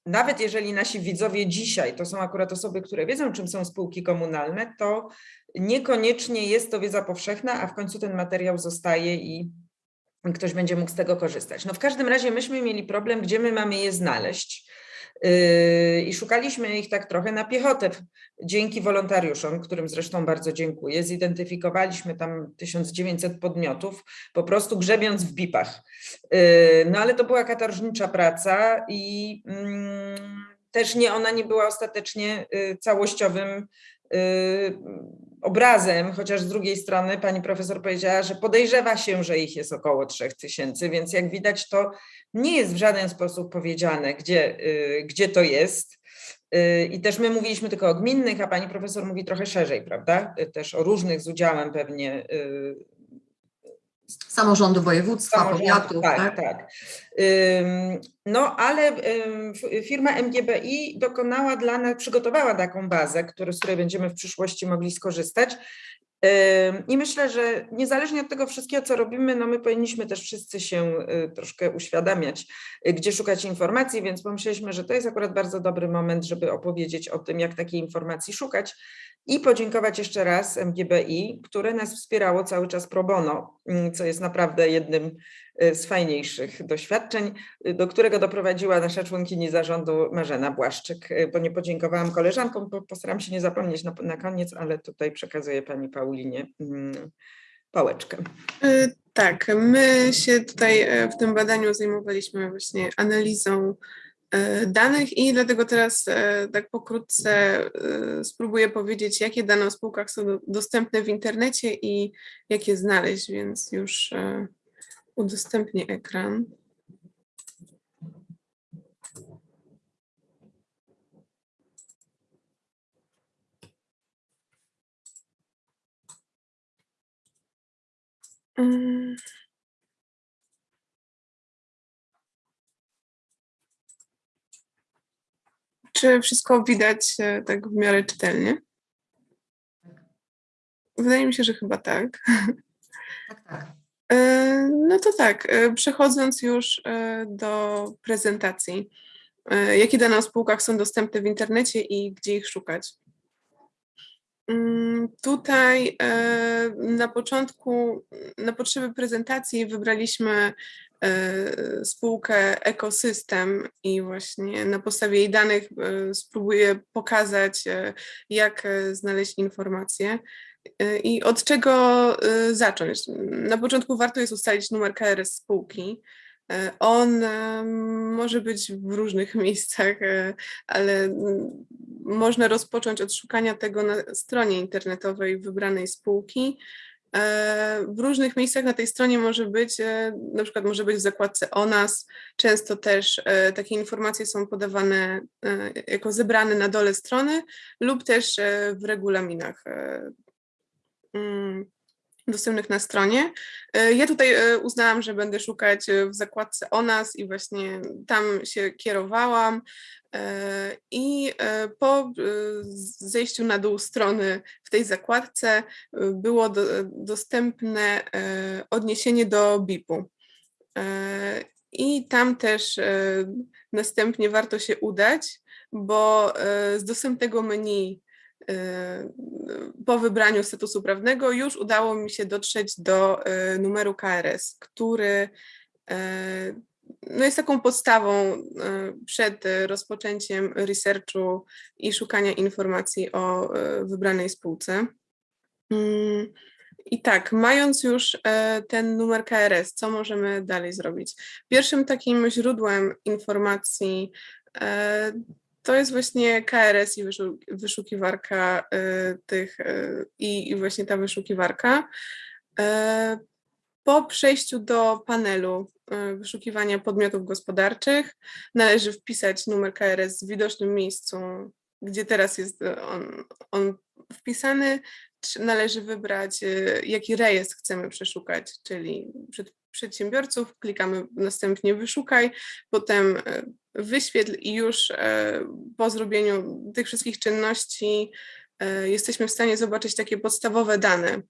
nawet jeżeli nasi widzowie dzisiaj to są akurat osoby, które wiedzą, czym są spółki komunalne, to niekoniecznie jest to wiedza powszechna, a w końcu ten materiał zostaje i ktoś będzie mógł z tego korzystać. No w każdym razie myśmy mieli problem, gdzie my mamy je znaleźć. Yy, I szukaliśmy ich tak trochę na piechotę. Dzięki wolontariuszom, którym zresztą bardzo dziękuję, zidentyfikowaliśmy tam 1900 podmiotów, po prostu grzebiąc w bipach. Yy, no ale to była katorżnicza praca i mm, też nie ona nie była ostatecznie yy, całościowym obrazem, chociaż z drugiej strony pani profesor powiedziała, że podejrzewa się, że ich jest około 3000, więc jak widać to nie jest w żaden sposób powiedziane, gdzie, y, gdzie to jest. Y, I też my mówiliśmy tylko o gminnych, a pani profesor mówi trochę szerzej, prawda? Y, Też o różnych z udziałem pewnie Samorządu województwa, samorządu. powiatów, Tak, tak? tak. No ale firma MGBI dokonała dla nas, przygotowała taką bazę, który, z której będziemy w przyszłości mogli skorzystać. I myślę, że niezależnie od tego wszystkiego, co robimy, no my powinniśmy też wszyscy się y, troszkę uświadamiać, y, gdzie szukać informacji, więc pomyśleliśmy, że to jest akurat bardzo dobry moment, żeby opowiedzieć o tym, jak takiej informacji szukać i podziękować jeszcze raz MGBI, które nas wspierało cały czas pro bono, mm, co jest naprawdę jednym z fajniejszych doświadczeń, y, do którego doprowadziła nasza członkini zarządu Marzena Błaszczyk, y, bo nie podziękowałam koleżankom, postaram się nie zapomnieć na, na koniec, ale tutaj przekazuję pani Paulinie mm, pałeczkę. Tak, my się tutaj e, w tym badaniu zajmowaliśmy właśnie analizą e, danych i dlatego teraz e, tak pokrótce spróbuję powiedzieć, jakie dane o spółkach są do- dostępne w internecie i jak je znaleźć, więc już udostępnię ekran. Mm. Czy wszystko widać e, tak w miarę czytelnie? Wydaje mi się, że chyba tak. Tak, tak. E, No to tak, e, przechodząc już e, do prezentacji. Jakie dane o spółkach są dostępne w internecie i gdzie ich szukać? Mm, Tutaj na początku, na potrzeby prezentacji wybraliśmy spółkę Ekosystem i właśnie na podstawie jej danych spróbuję pokazać, jak znaleźć informacje. E, I od czego e, zacząć? Na początku warto jest ustalić numer KRS spółki. E, On może być w różnych miejscach, ale mm, można rozpocząć od szukania tego na stronie internetowej wybranej spółki. W różnych miejscach na tej stronie może być, na przykład może być w zakładce o nas. Często też takie informacje są podawane jako zebrane na dole strony lub też w regulaminach dostępnych na stronie. E, Ja tutaj e, uznałam, że będę szukać e, w zakładce o nas i właśnie tam się kierowałam. I po zejściu na dół strony w tej zakładce było do, dostępne odniesienie do BIP-u. I tam też następnie warto się udać, bo z dostępnego menu po wybraniu statusu prawnego już udało mi się dotrzeć do e, numeru KRS, który e, no jest taką podstawą przed rozpoczęciem researchu i szukania informacji o wybranej spółce. Mm, I tak, mając już ten numer KRS, co możemy dalej zrobić? Pierwszym takim źródłem informacji to jest właśnie KRS i wyszu- wyszukiwarka e, tych e, i i właśnie ta wyszukiwarka. E, Po przejściu do panelu wyszukiwania podmiotów gospodarczych należy wpisać numer KRS w widocznym miejscu, gdzie teraz jest on, on wpisany. Należy wybrać, jaki rejestr chcemy przeszukać, czyli przed, przedsiębiorców, klikamy następnie wyszukaj, potem wyświetl i już e, po zrobieniu tych wszystkich czynności e, jesteśmy w stanie zobaczyć takie podstawowe dane.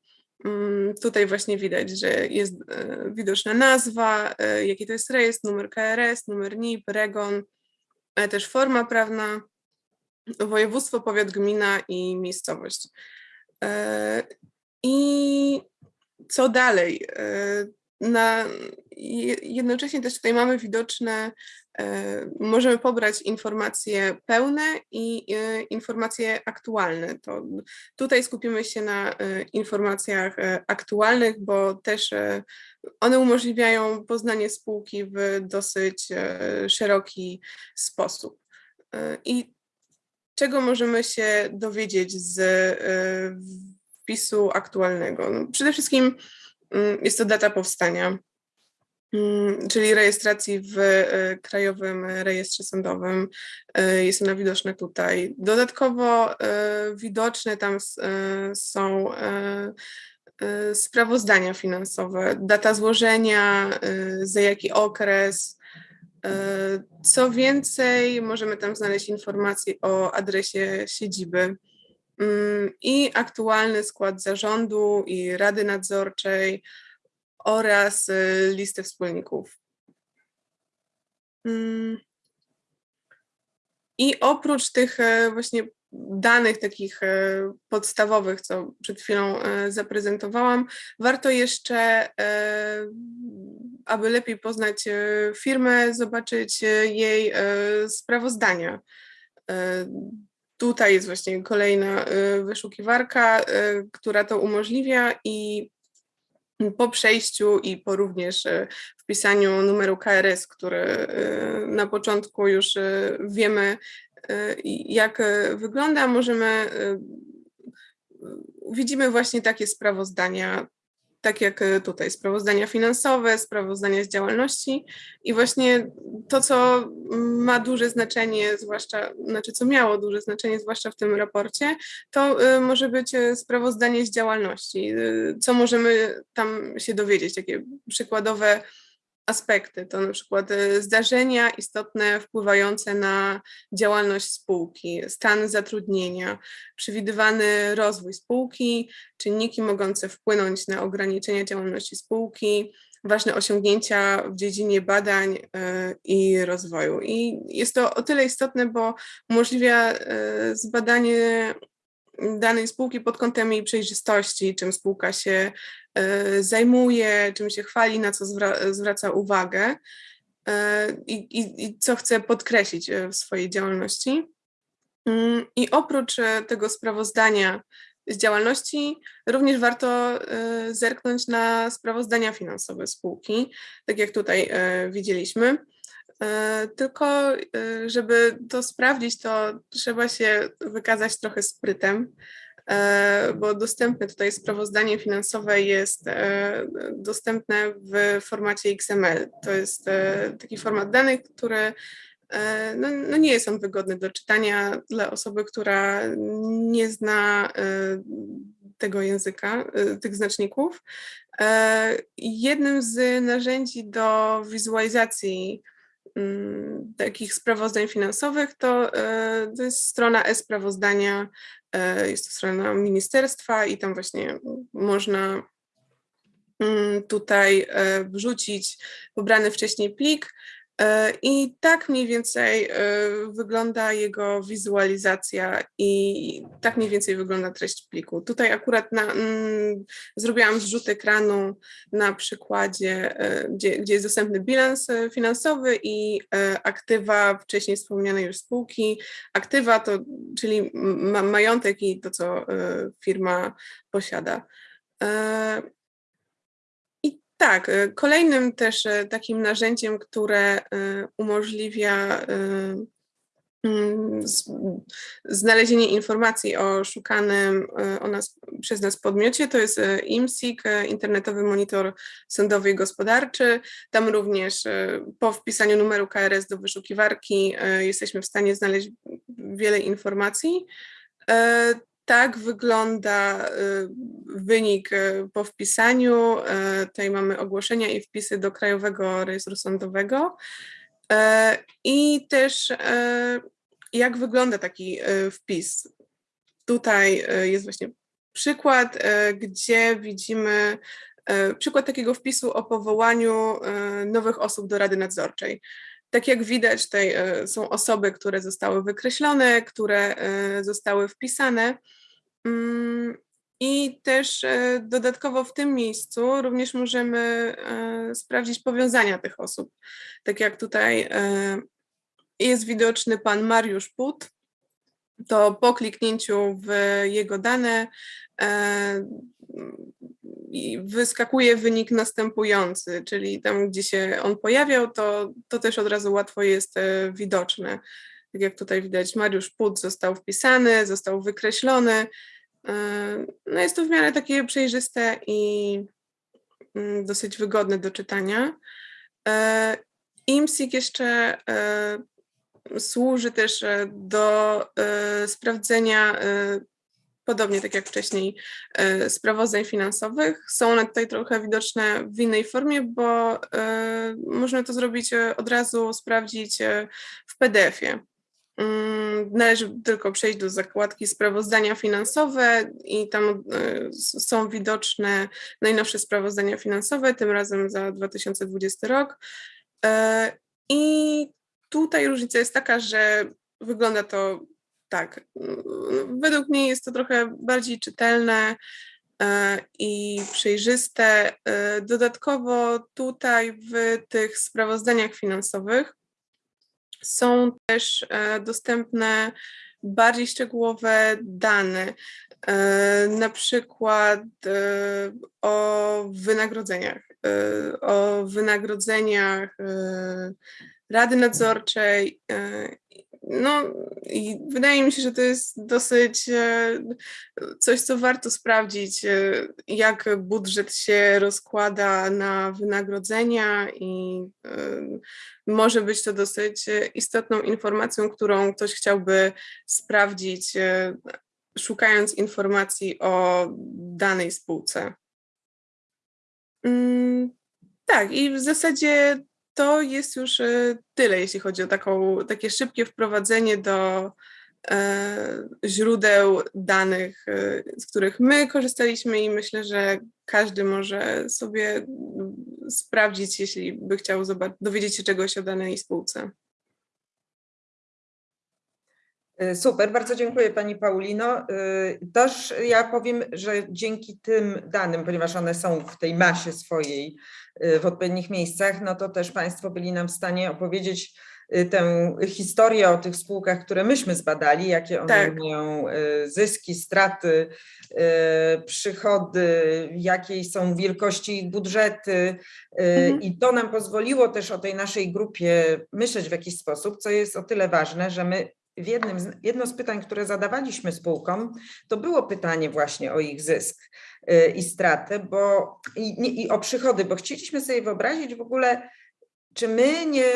Mm, Tutaj właśnie widać, że jest e, widoczna nazwa, jaki to jest rejestr, numer KRS, numer NIP, REGON, ale też forma prawna, województwo, powiat, gmina i miejscowość. I co dalej? Na, jednocześnie też tutaj mamy widoczne, e, możemy pobrać informacje pełne i e, informacje aktualne. To tutaj skupimy się na e, informacjach aktualnych, bo też one umożliwiają poznanie spółki w dosyć szeroki sposób. I czego możemy się dowiedzieć z wpisu aktualnego. No, przede wszystkim mm, jest to data powstania, czyli rejestracji w e, Krajowym Rejestrze Sądowym. E, Jest ona widoczna tutaj. Dodatkowo e, widoczne tam są sprawozdania finansowe, data złożenia, za jaki okres. Co więcej, możemy tam znaleźć informacje o adresie siedziby mm, i aktualny skład zarządu i rady nadzorczej oraz e, listę wspólników. Mm. I oprócz tych e, właśnie danych takich e, podstawowych, co przed chwilą e, zaprezentowałam, warto jeszcze, aby lepiej poznać firmę, zobaczyć jej sprawozdania. Tutaj jest właśnie kolejna wyszukiwarka, która to umożliwia i po przejściu i po również e, wpisaniu numeru KRS, który e, na początku już e, wiemy, jak wygląda, możemy, widzimy właśnie takie sprawozdania, tak jak e, tutaj, sprawozdania finansowe, sprawozdania z działalności i właśnie to, co ma duże znaczenie, zwłaszcza, znaczy co miało duże znaczenie, zwłaszcza w tym raporcie, to y, może być y, sprawozdanie z działalności. Co możemy tam się dowiedzieć, takie przykładowe aspekty, to na przykład y, zdarzenia istotne wpływające na działalność spółki, stan zatrudnienia, przewidywany rozwój spółki, czynniki mogące wpłynąć na ograniczenie działalności spółki, ważne osiągnięcia w dziedzinie badań y, i rozwoju. I jest to o tyle istotne, bo umożliwia y, zbadanie danej spółki pod kątem jej przejrzystości, czym spółka się e, zajmuje, czym się chwali, na co zwra- zwraca uwagę e, i, i, i co chce podkreślić e, w swojej działalności. Mm, I oprócz e, tego sprawozdania z działalności, również warto e, zerknąć na sprawozdania finansowe spółki, tak jak tutaj e, widzieliśmy. E, Tylko, e, żeby to sprawdzić, to trzeba się wykazać trochę sprytem, e, bo dostępne tutaj sprawozdanie finansowe jest e, dostępne w formacie XML. To jest e, taki format danych, który e, no, no nie jest on wygodny do czytania dla osoby, która nie zna e, tego języka, e, tych znaczników. E, Jednym z narzędzi do wizualizacji mm, takich sprawozdań finansowych, to, e, to jest strona e-sprawozdania, e, jest to strona ministerstwa i tam właśnie można mm, tutaj e, wrzucić pobrany wcześniej plik. e, i tak mniej więcej e, wygląda jego wizualizacja i tak mniej więcej wygląda treść pliku. Tutaj akurat na, mm, zrobiłam zrzut ekranu na przykładzie, e, gdzie, gdzie jest dostępny bilans e, finansowy i e, aktywa wcześniej wspomnianej już spółki. Aktywa to, czyli ma, majątek i to, co e, firma posiada. Tak, e, kolejnym też e, takim narzędziem, które e, umożliwia mm, znalezienie informacji o szukanym o nas, przez nas podmiocie, to jest IMSIG, Internetowy Monitor Sądowy i Gospodarczy. Tam również po wpisaniu numeru KRS do wyszukiwarki jesteśmy w stanie znaleźć wiele informacji. Tak wygląda e, wynik e, po wpisaniu. E, Tutaj mamy ogłoszenia i wpisy do Krajowego Rejestru Sądowego. I też jak wygląda taki wpis. Tutaj jest właśnie przykład, gdzie widzimy przykład takiego wpisu o powołaniu nowych osób do Rady Nadzorczej. Tak jak widać, tutaj e, są osoby, które zostały wykreślone, które e, zostały wpisane. Mm, I też e, dodatkowo w tym miejscu również możemy sprawdzić powiązania tych osób. Tak jak tutaj jest widoczny pan Mariusz Put, to po kliknięciu w jego dane wyskakuje wynik następujący, czyli tam, gdzie się on pojawiał, to, to też od razu łatwo jest e, widoczne. Tak jak tutaj widać, Mariusz Put został wpisany, został wykreślony E, No jest to w miarę takie przejrzyste i mm, dosyć wygodne do czytania. E, IMSIG jeszcze służy też do sprawdzenia, podobnie tak jak wcześniej, e, sprawozdań finansowych. Są one tutaj trochę widoczne w innej formie, bo e, można to zrobić e, od razu, sprawdzić w PDF-ie. Mm, Należy tylko przejść do zakładki sprawozdania finansowe i tam są widoczne najnowsze sprawozdania finansowe, tym razem za 2020 rok. I tutaj różnica jest taka, że wygląda to tak. mm, Według mnie jest to trochę bardziej czytelne e, i przejrzyste. E, Dodatkowo tutaj w tych sprawozdaniach finansowych są też e, dostępne bardziej szczegółowe dane, na przykład o wynagrodzeniach, o wynagrodzeniach Rady Nadzorczej. No i wydaje mi się, że to jest dosyć e, coś, co warto sprawdzić, e, jak budżet się rozkłada na wynagrodzenia i e, może być to dosyć istotną informacją, którą ktoś chciałby sprawdzić, szukając informacji o danej spółce. Mm, Tak, i w zasadzie to jest już e, tyle, jeśli chodzi o taką, takie szybkie wprowadzenie do e, źródeł danych, e, z których my korzystaliśmy i myślę, że każdy może sobie mm, sprawdzić, jeśli by chciał dowiedzieć się czegoś o danej spółce. Super, bardzo dziękuję Pani Paulino. Y, Też ja powiem, że dzięki tym danym, ponieważ one są w tej masie swojej y, w odpowiednich miejscach, no to też Państwo byli nam w stanie opowiedzieć y, tę historię o tych spółkach, które myśmy zbadali, jakie one Tak. mają zyski, straty, przychody, jakiej są wielkości ich budżety. Mhm. I to nam pozwoliło też o tej naszej grupie myśleć w jakiś sposób, co jest o tyle ważne, że my w jednym z, jedno z pytań, które zadawaliśmy spółkom, to było pytanie właśnie o ich zysk y, i stratę, bo i, nie, i o przychody, bo chcieliśmy sobie wyobrazić w ogóle, czy my nie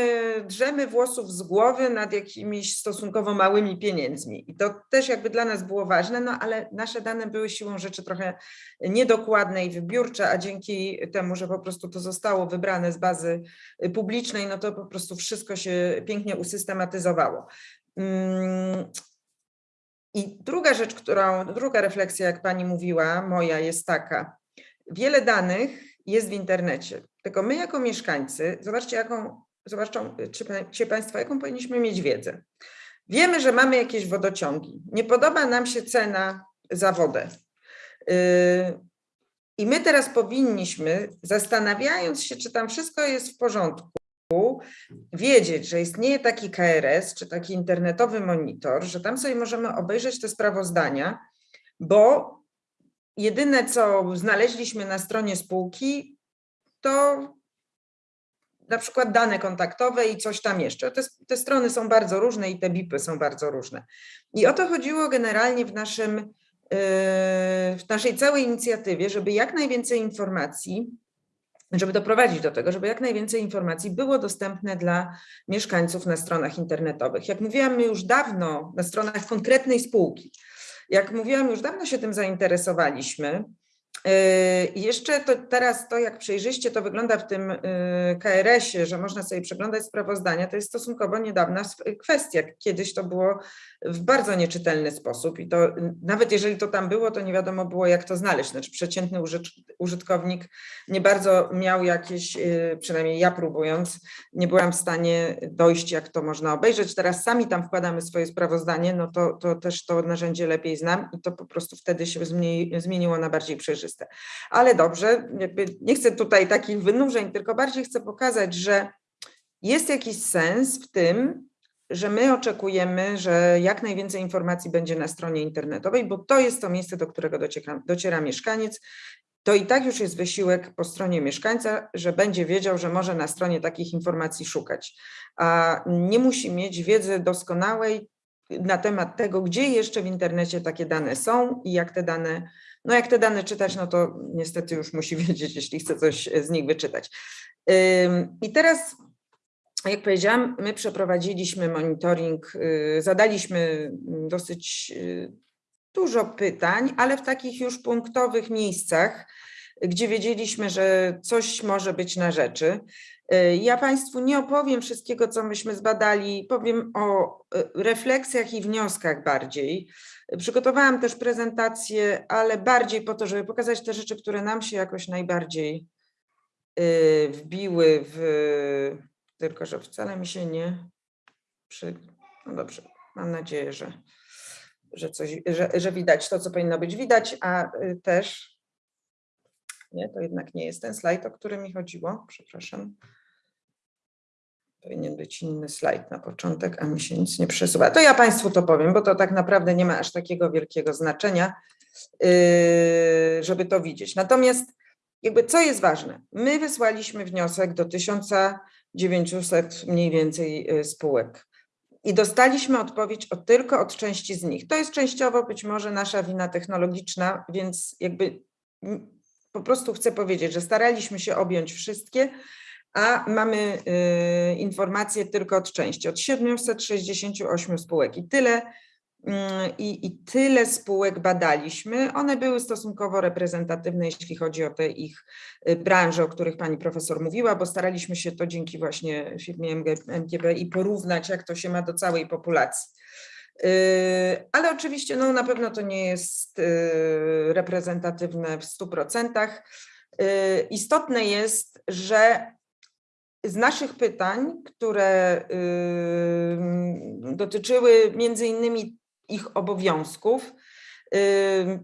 drzemy włosów z głowy nad jakimiś stosunkowo małymi pieniędzmi. I to też jakby dla nas było ważne, no ale nasze dane były siłą rzeczy trochę niedokładne i wybiórcze, a dzięki temu, że po prostu to zostało wybrane z bazy publicznej, no to po prostu wszystko się pięknie usystematyzowało. Mm, I druga rzecz, którą, druga refleksja, jak pani mówiła, moja jest taka. Wiele danych jest w internecie, tylko my jako mieszkańcy, zobaczcie, jaką, czy państwo, jaką powinniśmy mieć wiedzę. Wiemy, że mamy jakieś wodociągi. Nie podoba nam się cena za wodę. Yy, I my teraz powinniśmy, zastanawiając się, czy tam wszystko jest w porządku, wiedzieć, że istnieje taki KRS, czy taki internetowy monitor, że tam sobie możemy obejrzeć te sprawozdania, bo jedyne, co znaleźliśmy na stronie spółki, to na przykład dane kontaktowe i coś tam jeszcze. Te, te strony są bardzo różne i te BIPy są bardzo różne. I o to chodziło generalnie w naszym, yy, w naszej całej inicjatywie, żeby jak najwięcej informacji żeby doprowadzić do tego, żeby jak najwięcej informacji było dostępne dla mieszkańców na stronach internetowych. Jak mówiłam, już dawno na stronach konkretnej spółki, jak mówiłam, już dawno się tym zainteresowaliśmy. Yy, jeszcze to teraz to, jak przejrzyście to wygląda w tym yy, KRS-ie, że można sobie przeglądać sprawozdania, to jest stosunkowo niedawna kwestia. Kiedyś to było w bardzo nieczytelny sposób i to nawet jeżeli to tam było, to nie wiadomo było, jak to znaleźć. Znaczy przeciętny użyt- użytkownik nie bardzo miał jakieś, yy, przynajmniej ja próbując, nie byłam w stanie dojść, jak to można obejrzeć. Teraz sami tam wkładamy swoje sprawozdanie, no to, to też to narzędzie lepiej znam i to po prostu wtedy się zmieni, zmieniło na bardziej przejrzyste. Ale dobrze, nie chcę tutaj takich wynurzeń, tylko bardziej chcę pokazać, że jest jakiś sens w tym, że my oczekujemy, że jak najwięcej informacji będzie na stronie internetowej, bo to jest to miejsce, do którego dociera, dociera mieszkaniec. To i tak już jest wysiłek po stronie mieszkańca, że będzie wiedział, że może na stronie takich informacji szukać. A nie musi mieć wiedzy doskonałej, na temat tego, gdzie jeszcze w internecie takie dane są i jak te dane, no jak te dane czytać, no to niestety już musi wiedzieć, jeśli chce coś z nich wyczytać. I teraz, jak powiedziałam, my przeprowadziliśmy monitoring, y, zadaliśmy dosyć y, dużo pytań, ale w takich już punktowych miejscach, gdzie wiedzieliśmy, że coś może być na rzeczy. Y, Ja Państwu nie opowiem wszystkiego, co myśmy zbadali, powiem o y, refleksjach i wnioskach bardziej. Przygotowałam też prezentację, ale bardziej po to, żeby pokazać te rzeczy, które nam się jakoś najbardziej y, wbiły w, tylko że wcale mi się nie przy, no dobrze, mam nadzieję, że, że coś, że, że widać to, co powinno być widać, a też nie, to jednak nie jest ten slajd, o który mi chodziło, przepraszam. Powinien być inny slajd na początek, a mi się nic nie przesuwa. To ja Państwu to powiem, bo to tak naprawdę nie ma aż takiego wielkiego znaczenia, yy, żeby to widzieć. Natomiast jakby co jest ważne? My wysłaliśmy wniosek do 1900 mniej więcej yy, spółek i dostaliśmy odpowiedź o, tylko od części z nich. To jest częściowo być może nasza wina technologiczna, więc jakby mm, po prostu chcę powiedzieć, że staraliśmy się objąć wszystkie, a mamy y, informacje tylko od części, od 768 spółek i tyle, mm, i, i tyle spółek badaliśmy. One były stosunkowo reprezentatywne, jeśli chodzi o te ich y, branże, o których pani profesor mówiła, bo staraliśmy się to dzięki właśnie firmie MG, MGB i porównać, jak to się ma do całej populacji. Ale oczywiście no, na pewno to nie jest reprezentatywne w 100%. Yy, Istotne jest, że z naszych pytań, które dotyczyły między innymi ich obowiązków,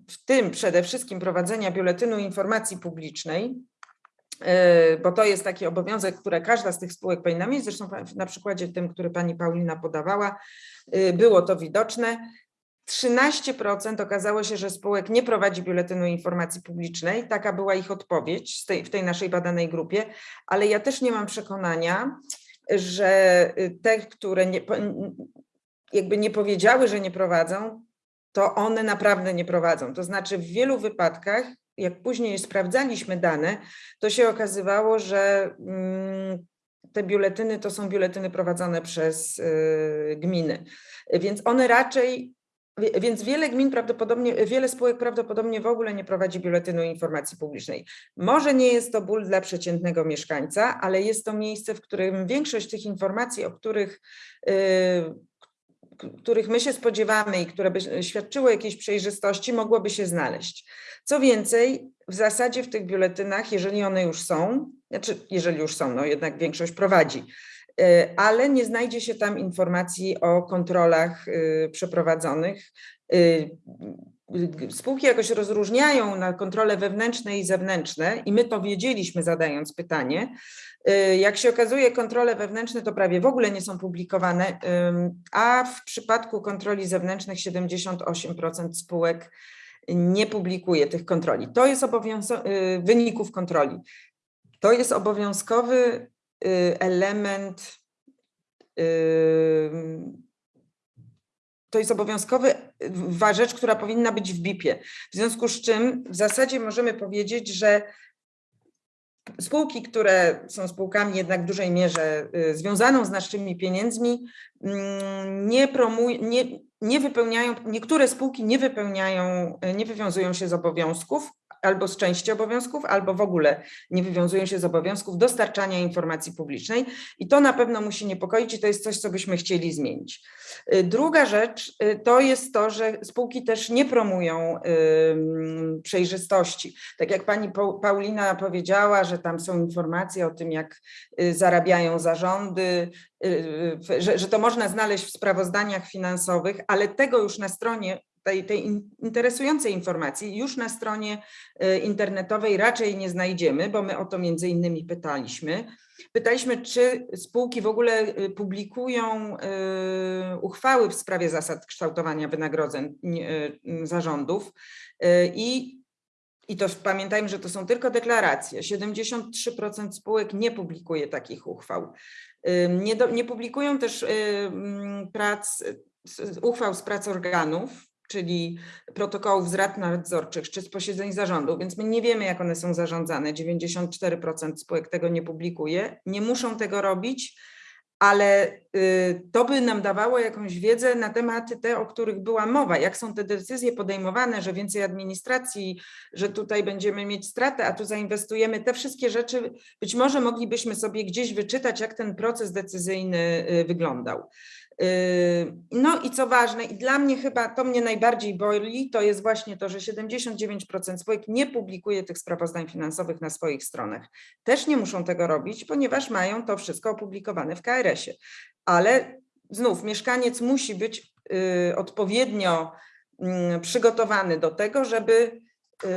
w tym przede wszystkim prowadzenia biuletynu informacji publicznej, yy, bo to jest taki obowiązek, który każda z tych spółek powinna mieć, zresztą na przykładzie tym, który pani Paulina podawała, yy, było to widoczne. 13% okazało się, że spółek nie prowadzi biuletynu informacji publicznej. Taka była ich odpowiedź tej, w tej naszej badanej grupie, ale ja też nie mam przekonania, że y, te, które nie, jakby nie powiedziały, że nie prowadzą, to one naprawdę nie prowadzą. To znaczy w wielu wypadkach, jak później sprawdzaliśmy dane, to się okazywało, że mm, te biuletyny to są biuletyny prowadzone przez y, gminy. Więc one raczej, więc wiele gmin prawdopodobnie, wiele spółek prawdopodobnie w ogóle nie prowadzi biuletynu informacji publicznej. Może nie jest to ból dla przeciętnego mieszkańca, ale jest to miejsce, w którym większość tych informacji, o których, y, k- których my się spodziewamy i które by świadczyły jakiejś przejrzystości, mogłoby się znaleźć. Co więcej, w zasadzie w tych biuletynach, jeżeli one już są, znaczy jeżeli już są, no jednak większość prowadzi, ale nie znajdzie się tam informacji o kontrolach y, przeprowadzonych. Y, y, Spółki jakoś rozróżniają na kontrole wewnętrzne i zewnętrzne i my to wiedzieliśmy zadając pytanie. Y, Jak się okazuje, kontrole wewnętrzne to prawie w ogóle nie są publikowane, a w przypadku kontroli zewnętrznych 78% spółek nie publikuje tych kontroli. To jest wyników kontroli. To jest obowiązkowy y, element. ym, To jest obowiązkowy rzecz, która powinna być w BIP-ie. W związku z czym w zasadzie możemy powiedzieć, że spółki, które są spółkami jednak w dużej mierze y, związaną z naszymi pieniędzmi, mm, nie promują, nie, nie wypełniają, niektóre spółki nie wypełniają, y, nie wywiązują się z obowiązków albo z części obowiązków, albo w ogóle nie wywiązują się z obowiązków dostarczania informacji publicznej i to na pewno musi niepokoić i to jest coś, co byśmy chcieli zmienić. Y, Druga rzecz y, to jest to, że spółki też nie promują przejrzystości. Tak jak pani Pau- Paulina powiedziała, że tam są informacje o tym, jak y, zarabiają zarządy, że, że to można znaleźć w sprawozdaniach finansowych, ale tego już na stronie tej, tej in- interesującej informacji już na stronie y, internetowej raczej nie znajdziemy, bo my o to między innymi pytaliśmy. Pytaliśmy, czy spółki w ogóle y, publikują y, uchwały w sprawie zasad kształtowania wynagrodzeń zarządów i i to pamiętajmy, że to są tylko deklaracje. 73% spółek nie publikuje takich uchwał. Nie, do, nie publikują też prac uchwał z prac organów, czyli protokołów z rad nadzorczych czy z posiedzeń zarządu, więc my nie wiemy, jak one są zarządzane. 94% spółek tego nie publikuje, nie muszą tego robić, ale y, to by nam dawało jakąś wiedzę na tematy te, o których była mowa, jak są te decyzje podejmowane, że więcej administracji, że tutaj będziemy mieć stratę, a tu zainwestujemy. Te wszystkie rzeczy być może moglibyśmy sobie gdzieś wyczytać, jak ten proces decyzyjny y, wyglądał. Yy, No i co ważne, i dla mnie chyba to mnie najbardziej boli, to jest właśnie to, że 79% spółek nie publikuje tych sprawozdań finansowych na swoich stronach. Też nie muszą tego robić, ponieważ mają to wszystko opublikowane w KRS-ie. Ale znów mieszkaniec musi być yy, odpowiednio mm, przygotowany do tego, żeby yy,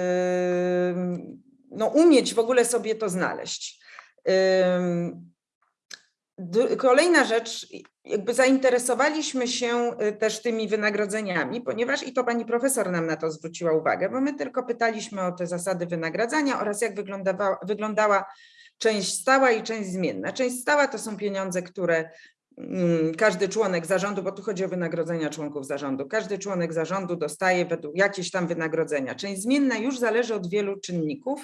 no, umieć w ogóle sobie to znaleźć. Kolejna rzecz, jakby zainteresowaliśmy się y, też tymi wynagrodzeniami, ponieważ i to pani profesor nam na to zwróciła uwagę, bo my tylko pytaliśmy o te zasady wynagradzania oraz jak wyglądała, wyglądała część stała i część zmienna. Część stała to są pieniądze, które każdy członek zarządu, bo tu chodzi o wynagrodzenia członków zarządu, każdy członek zarządu dostaje według jakieś tam wynagrodzenia. Część zmienna już zależy od wielu czynników,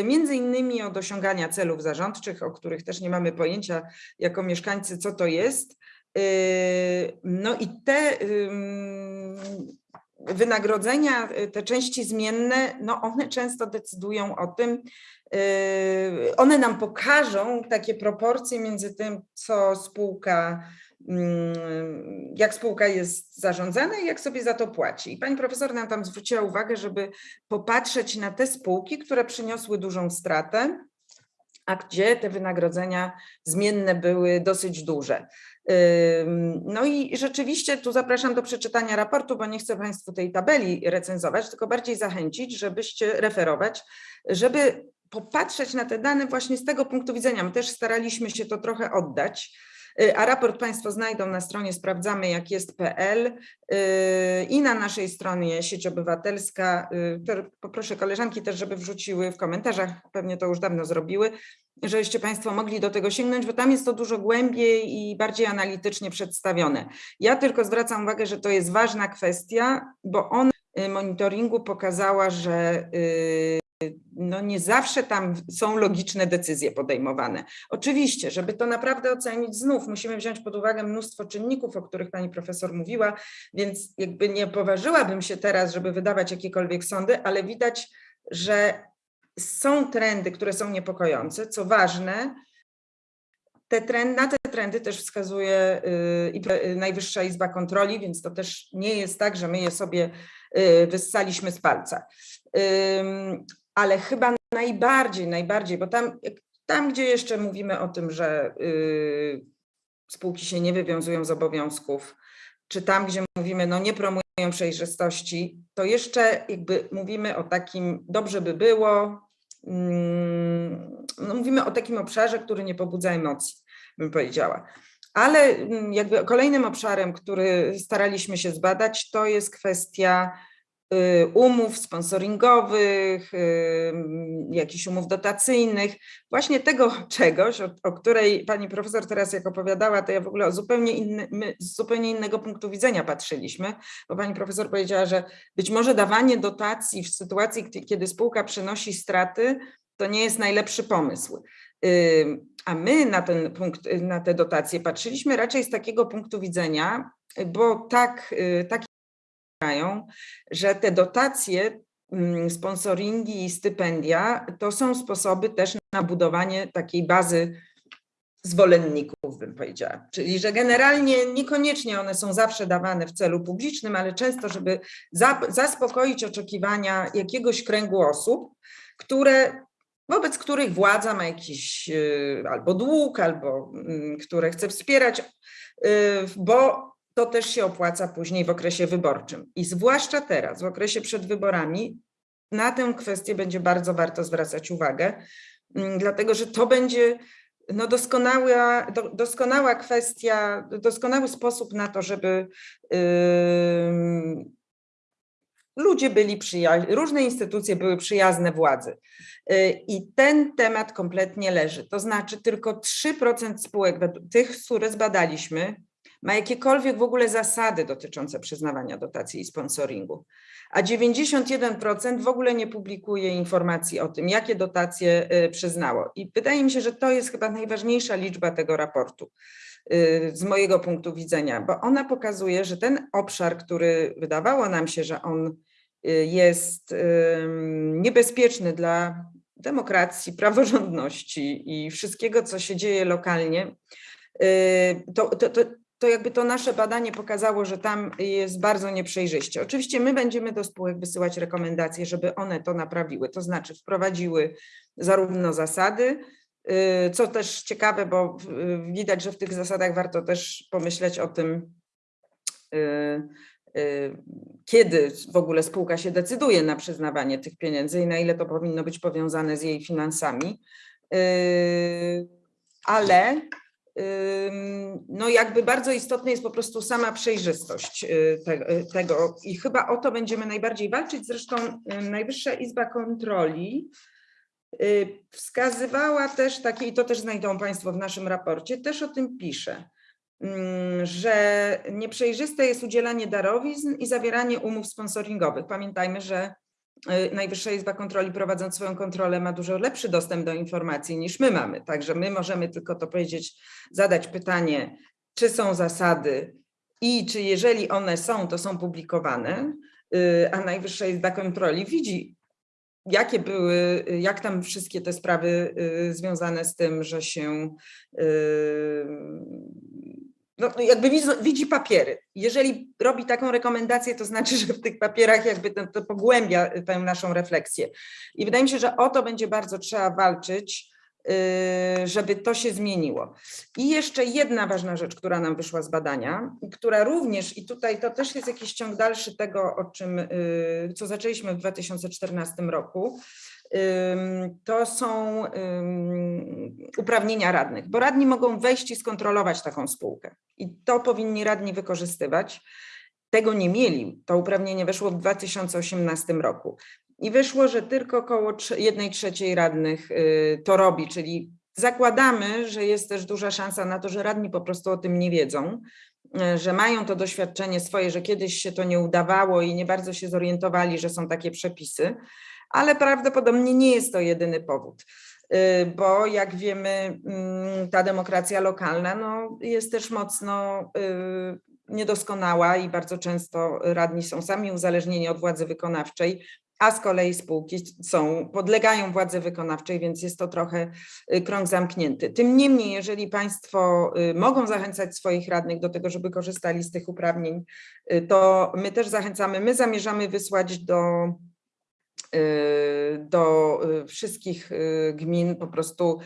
y, między innymi od osiągania celów zarządczych, o których też nie mamy pojęcia jako mieszkańcy, co to jest. Y, No i te wynagrodzenia, te części zmienne, no one często decydują o tym, one nam pokażą takie proporcje między tym, co spółka, mm, jak spółka jest zarządzana i jak sobie za to płaci. I pani profesor nam tam zwróciła uwagę, żeby popatrzeć na te spółki, które przyniosły dużą stratę, a gdzie te wynagrodzenia zmienne były dosyć duże. No i rzeczywiście tu zapraszam do przeczytania raportu, bo nie chcę Państwu tej tabeli recenzować, tylko bardziej zachęcić, żebyście referować, żeby popatrzeć na te dane właśnie z tego punktu widzenia. My też staraliśmy się to trochę oddać. y, A raport Państwo znajdą na stronie sprawdzamy jak jest.pl y, i na naszej stronie sieć obywatelska. y, Poproszę koleżanki też, żeby wrzuciły w komentarzach, pewnie to już dawno zrobiły, żebyście Państwo mogli do tego sięgnąć, bo tam jest to dużo głębiej i bardziej analitycznie przedstawione. Ja tylko zwracam uwagę, że to jest ważna kwestia, bo on y, monitoringu pokazała, że no nie zawsze tam są logiczne decyzje podejmowane. Oczywiście, żeby to naprawdę ocenić, znów musimy wziąć pod uwagę mnóstwo czynników, o których pani profesor mówiła, więc jakby nie poważyłabym się teraz, żeby wydawać jakiekolwiek sądy, ale widać, że są trendy, które są niepokojące. Co ważne, te trend, na te trendy też wskazuje y, i y, Najwyższa Izba Kontroli, więc to też nie jest tak, że my je sobie y, wyssaliśmy z palca. Ale chyba najbardziej, najbardziej, bo tam, tam gdzie jeszcze mówimy o tym, że y, spółki się nie wywiązują z obowiązków, czy tam, gdzie mówimy, no nie promują przejrzystości, to jeszcze jakby mówimy o takim, dobrze by było, mm, no mówimy o takim obszarze, który nie pobudza emocji, bym powiedziała. Ale mm, jakby kolejnym obszarem, który staraliśmy się zbadać, to jest kwestia umów sponsoringowych, y, mm, jakichś umów dotacyjnych, właśnie tego czegoś, o, o której pani profesor teraz jak opowiadała, to ja w ogóle zupełnie inny, z zupełnie innego punktu widzenia patrzyliśmy, bo pani profesor powiedziała, że być może dawanie dotacji w sytuacji, kiedy spółka przynosi straty, to nie jest najlepszy pomysł. Ym, A my na ten punkt, y, na te dotacje patrzyliśmy raczej z takiego punktu widzenia, y, bo tak, y, tak że te dotacje, mm, sponsoringi i stypendia to są sposoby też na budowanie takiej bazy zwolenników, bym powiedziała. Czyli, że generalnie niekoniecznie one są zawsze dawane w celu publicznym, ale często, żeby za, zaspokoić oczekiwania jakiegoś kręgu osób, które wobec których władza ma jakiś y, albo dług, albo mm, które chce wspierać, y, bo to też się opłaca później w okresie wyborczym. I zwłaszcza teraz, w okresie przed wyborami, na tę kwestię będzie bardzo warto zwracać uwagę, mm, dlatego że to będzie no doskonała, do, doskonała kwestia, doskonały sposób na to, żeby ym, ludzie byli przyjaźni, różne instytucje były przyjazne władzy. Y, I ten temat kompletnie leży. To znaczy tylko 3% spółek, tych, które zbadaliśmy, ma jakiekolwiek w ogóle zasady dotyczące przyznawania dotacji i sponsoringu, a 91% w ogóle nie publikuje informacji o tym, jakie dotacje y, przyznało. I wydaje mi się, że to jest chyba najważniejsza liczba tego raportu y, z mojego punktu widzenia, bo ona pokazuje, że ten obszar, który wydawało nam się, że on y, jest niebezpieczny dla demokracji, praworządności i wszystkiego, co się dzieje lokalnie, to, to, to, to jakby to nasze badanie pokazało, że tam jest bardzo nieprzejrzyście. Oczywiście my będziemy do spółek wysyłać rekomendacje, żeby one to naprawiły, to znaczy wprowadziły zarówno zasady, y, co też ciekawe, bo y, widać, że w tych zasadach warto też pomyśleć o tym, y, kiedy w ogóle spółka się decyduje na przyznawanie tych pieniędzy i na ile to powinno być powiązane z jej finansami. Ale no jakby bardzo istotna jest po prostu sama przejrzystość y, y, tego i chyba o to będziemy najbardziej walczyć. Zresztą Najwyższa Izba Kontroli y, wskazywała też takie, i to też znajdą Państwo w naszym raporcie, też o tym pisze, że nieprzejrzyste jest udzielanie darowizn i zawieranie umów sponsoringowych. Pamiętajmy, że Najwyższa Izba Kontroli prowadząc swoją kontrolę ma dużo lepszy dostęp do informacji niż my mamy. Także my możemy tylko to powiedzieć, zadać pytanie, czy są zasady i czy jeżeli one są, to są publikowane, y, a Najwyższa Izba Kontroli widzi, jakie były, jak tam wszystkie te sprawy y, związane z tym, że się y, no, jakby widzi, widzi papiery. Jeżeli robi taką rekomendację, to znaczy, że w tych papierach jakby to, to pogłębia tę naszą refleksję. I wydaje mi się, że o to będzie bardzo trzeba walczyć, y, żeby to się zmieniło. I jeszcze jedna ważna rzecz, która nam wyszła z badania, która również, i tutaj to też jest jakiś ciąg dalszy tego, o czym, y, co zaczęliśmy w 2014 roku, to są uprawnienia radnych, bo radni mogą wejść i skontrolować taką spółkę i to powinni radni wykorzystywać. Tego nie mieli. To uprawnienie weszło w 2018 roku i wyszło, że tylko około trze- jednej trzeciej radnych y, to robi, czyli zakładamy, że jest też duża szansa na to, że radni po prostu o tym nie wiedzą, y, że mają to doświadczenie swoje, że kiedyś się to nie udawało i nie bardzo się zorientowali, że są takie przepisy, ale prawdopodobnie nie jest to jedyny powód. Y, Bo jak wiemy, mm, ta demokracja lokalna no, jest też mocno y, niedoskonała i bardzo często radni są sami uzależnieni od władzy wykonawczej, a z kolei spółki są, podlegają władzy wykonawczej, więc jest to trochę y, krąg zamknięty. Tym niemniej, jeżeli Państwo mogą zachęcać swoich radnych do tego, żeby korzystali z tych uprawnień, to my też zachęcamy, my zamierzamy wysłać do do y, wszystkich y, gmin po prostu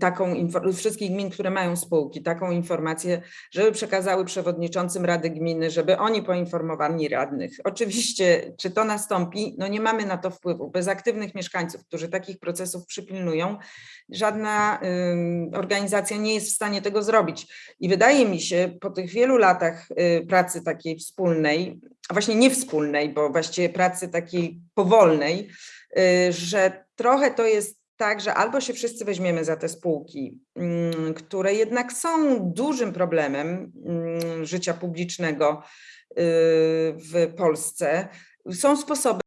taką wszystkich gmin, które mają spółki, taką informację, żeby przekazały przewodniczącym Rady Gminy, żeby oni poinformowali radnych. Oczywiście, czy to nastąpi, no nie mamy na to wpływu. Bez aktywnych mieszkańców, którzy takich procesów przypilnują, żadna ym, organizacja nie jest w stanie tego zrobić. I wydaje mi się, po tych wielu latach y, pracy takiej wspólnej, a właśnie nie wspólnej, bo właściwie pracy takiej powolnej, y, że trochę to jest tak, że albo się wszyscy weźmiemy za te spółki, mm, które jednak są dużym problemem mm, życia publicznego y, w Polsce. Są sposoby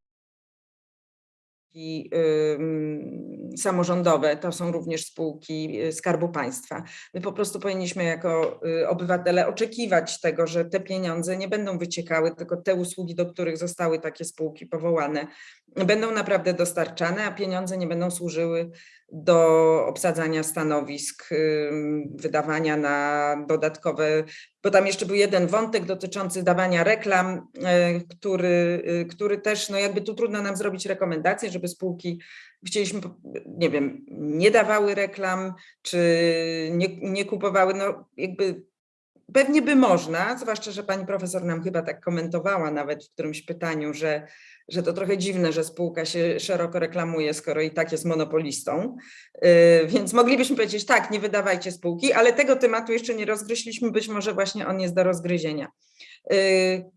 i, ym, samorządowe, to są również spółki y, Skarbu Państwa. My po prostu powinniśmy jako y, obywatele oczekiwać tego, że te pieniądze nie będą wyciekały, tylko te usługi, do których zostały takie spółki powołane, będą naprawdę dostarczane, a pieniądze nie będą służyły do obsadzania stanowisk, wydawania na dodatkowe, bo tam jeszcze był jeden wątek dotyczący dawania reklam, e, który, y, który też, no jakby tu trudno nam zrobić rekomendacje, żeby spółki, chcieliśmy, nie wiem, nie dawały reklam, czy nie, nie kupowały, no jakby pewnie by można, zwłaszcza, że pani profesor nam chyba tak komentowała nawet w którymś pytaniu, że, że to trochę dziwne, że spółka się szeroko reklamuje, skoro i tak jest monopolistą. Yy, Więc moglibyśmy powiedzieć, tak, nie wydawajcie spółki, ale tego tematu jeszcze nie rozgryźliśmy, być może właśnie on jest do rozgryzienia. Yy,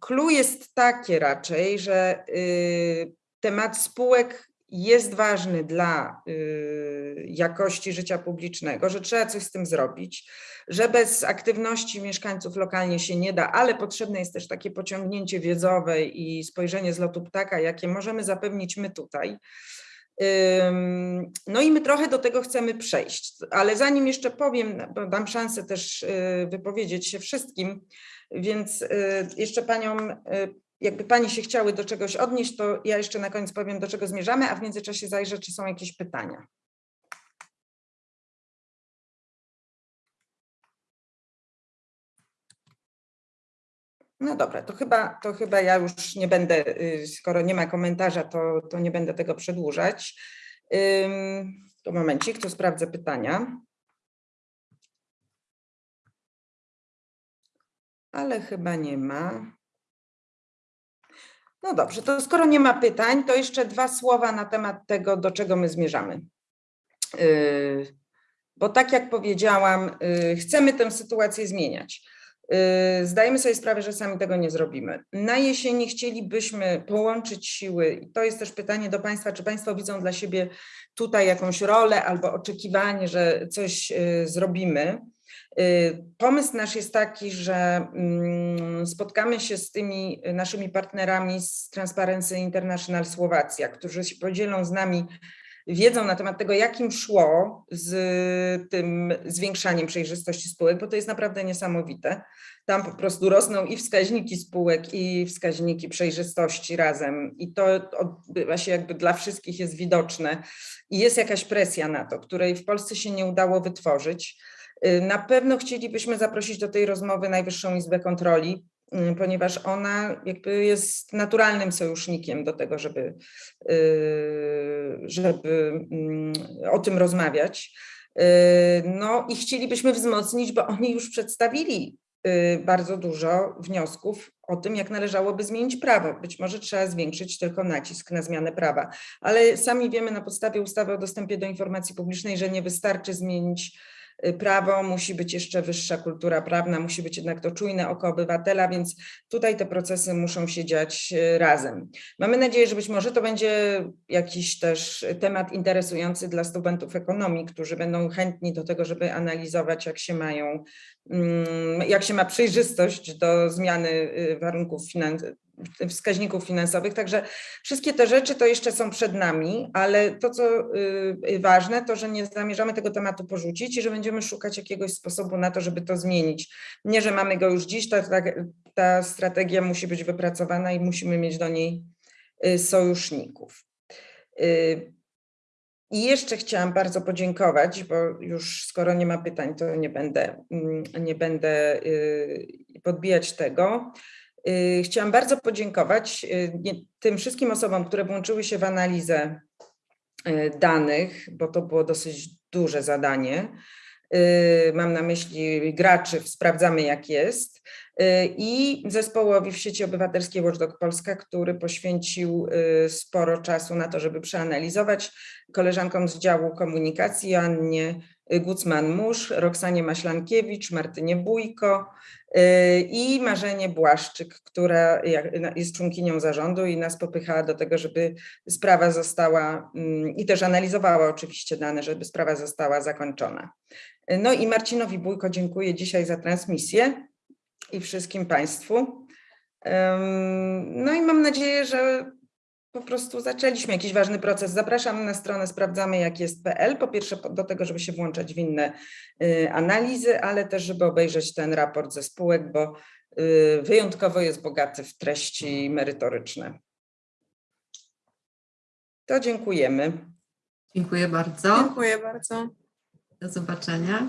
Clue jest takie raczej, że yy, temat spółek jest ważny dla y, jakości życia publicznego, że trzeba coś z tym zrobić, że bez aktywności mieszkańców lokalnie się nie da, ale potrzebne jest też takie pociągnięcie wiedzowe i spojrzenie z lotu ptaka, jakie możemy zapewnić my tutaj. No i my trochę do tego chcemy przejść, ale zanim jeszcze powiem, dam szansę też y, wypowiedzieć się wszystkim, więc y, jeszcze paniom, jakby pani się chciały do czegoś odnieść, to ja jeszcze na koniec powiem, do czego zmierzamy, a w międzyczasie zajrzę, czy są jakieś pytania. No dobra, to chyba, to chyba ja już nie będę, y, skoro nie ma komentarza, to, to nie będę tego przedłużać. To momencik, to sprawdzę pytania. Ale chyba nie ma. No dobrze, to skoro nie ma pytań, to jeszcze dwa słowa na temat tego, do czego my zmierzamy. Yy, Bo tak jak powiedziałam, yy, chcemy tę sytuację zmieniać. Yy, Zdajemy sobie sprawę, że sami tego nie zrobimy. Na jesieni chcielibyśmy połączyć siły, to jest też pytanie do Państwa, czy Państwo widzą dla siebie tutaj jakąś rolę albo oczekiwanie, że coś zrobimy. Yy, Pomysł nasz jest taki, że mm, spotkamy się z tymi naszymi partnerami z Transparency International Słowacja, którzy się podzielą z nami wiedzą na temat tego, jak im szło z tym zwiększaniem przejrzystości spółek, bo to jest naprawdę niesamowite. Tam po prostu rosną i wskaźniki spółek, i wskaźniki przejrzystości razem. I to odbywa się jakby dla wszystkich jest widoczne. I jest jakaś presja na to, której w Polsce się nie udało wytworzyć. Y, Na pewno chcielibyśmy zaprosić do tej rozmowy Najwyższą Izbę Kontroli, y, ponieważ ona jakby jest naturalnym sojusznikiem do tego, żeby, y, żeby mm, o tym rozmawiać. No i chcielibyśmy wzmocnić, bo oni już przedstawili bardzo dużo wniosków o tym, jak należałoby zmienić prawo. Być może trzeba zwiększyć tylko nacisk na zmianę prawa, ale sami wiemy na podstawie ustawy o dostępie do informacji publicznej, że nie wystarczy zmienić prawo, musi być jeszcze wyższa kultura prawna, musi być jednak to czujne oko obywatela, więc tutaj te procesy muszą się dziać y, razem. Mamy nadzieję, że być może to będzie jakiś też temat interesujący dla studentów ekonomii, którzy będą chętni do tego, żeby analizować, jak się mają, mm, jak się ma przejrzystość do zmiany y, warunków wskaźników finansowych. Także wszystkie te rzeczy to jeszcze są przed nami, ale to, co y, ważne, to, że nie zamierzamy tego tematu porzucić i że będziemy szukać jakiegoś sposobu na to, żeby to zmienić. Nie, że mamy go już dziś, ta, ta, ta strategia musi być wypracowana i musimy mieć do niej y, sojuszników. Y, I jeszcze chciałam bardzo podziękować, bo już skoro nie ma pytań, to nie będę, mm, nie będę podbijać tego. Y, Chciałam bardzo podziękować y, tym wszystkim osobom, które włączyły się w analizę y, danych, bo to było dosyć duże zadanie. Mam na myśli graczy, Sprawdzamy jak jest. I zespołowi w sieci obywatelskiej Watchdog Polska, który poświęcił sporo czasu na to, żeby przeanalizować koleżankom z działu komunikacji, Annie Gucman-Musz, Roxanie Maślankiewicz, Martynie Bójko, i Marzenie Błaszczyk, która jest członkinią zarządu i nas popychała do tego, żeby sprawa została mm, i też analizowała oczywiście dane, żeby sprawa została zakończona. No i Marcinowi Bójko dziękuję dzisiaj za transmisję i wszystkim Państwu. No i mam nadzieję, że po prostu zaczęliśmy jakiś ważny proces. Zapraszam na stronę sprawdzamy jak jest.pl. Po pierwsze do tego, żeby się włączać w inne y, analizy, ale też żeby obejrzeć ten raport ze spółek, bo y, wyjątkowo jest bogaty w treści merytoryczne. To dziękujemy. Dziękuję bardzo. Dziękuję bardzo. Do zobaczenia.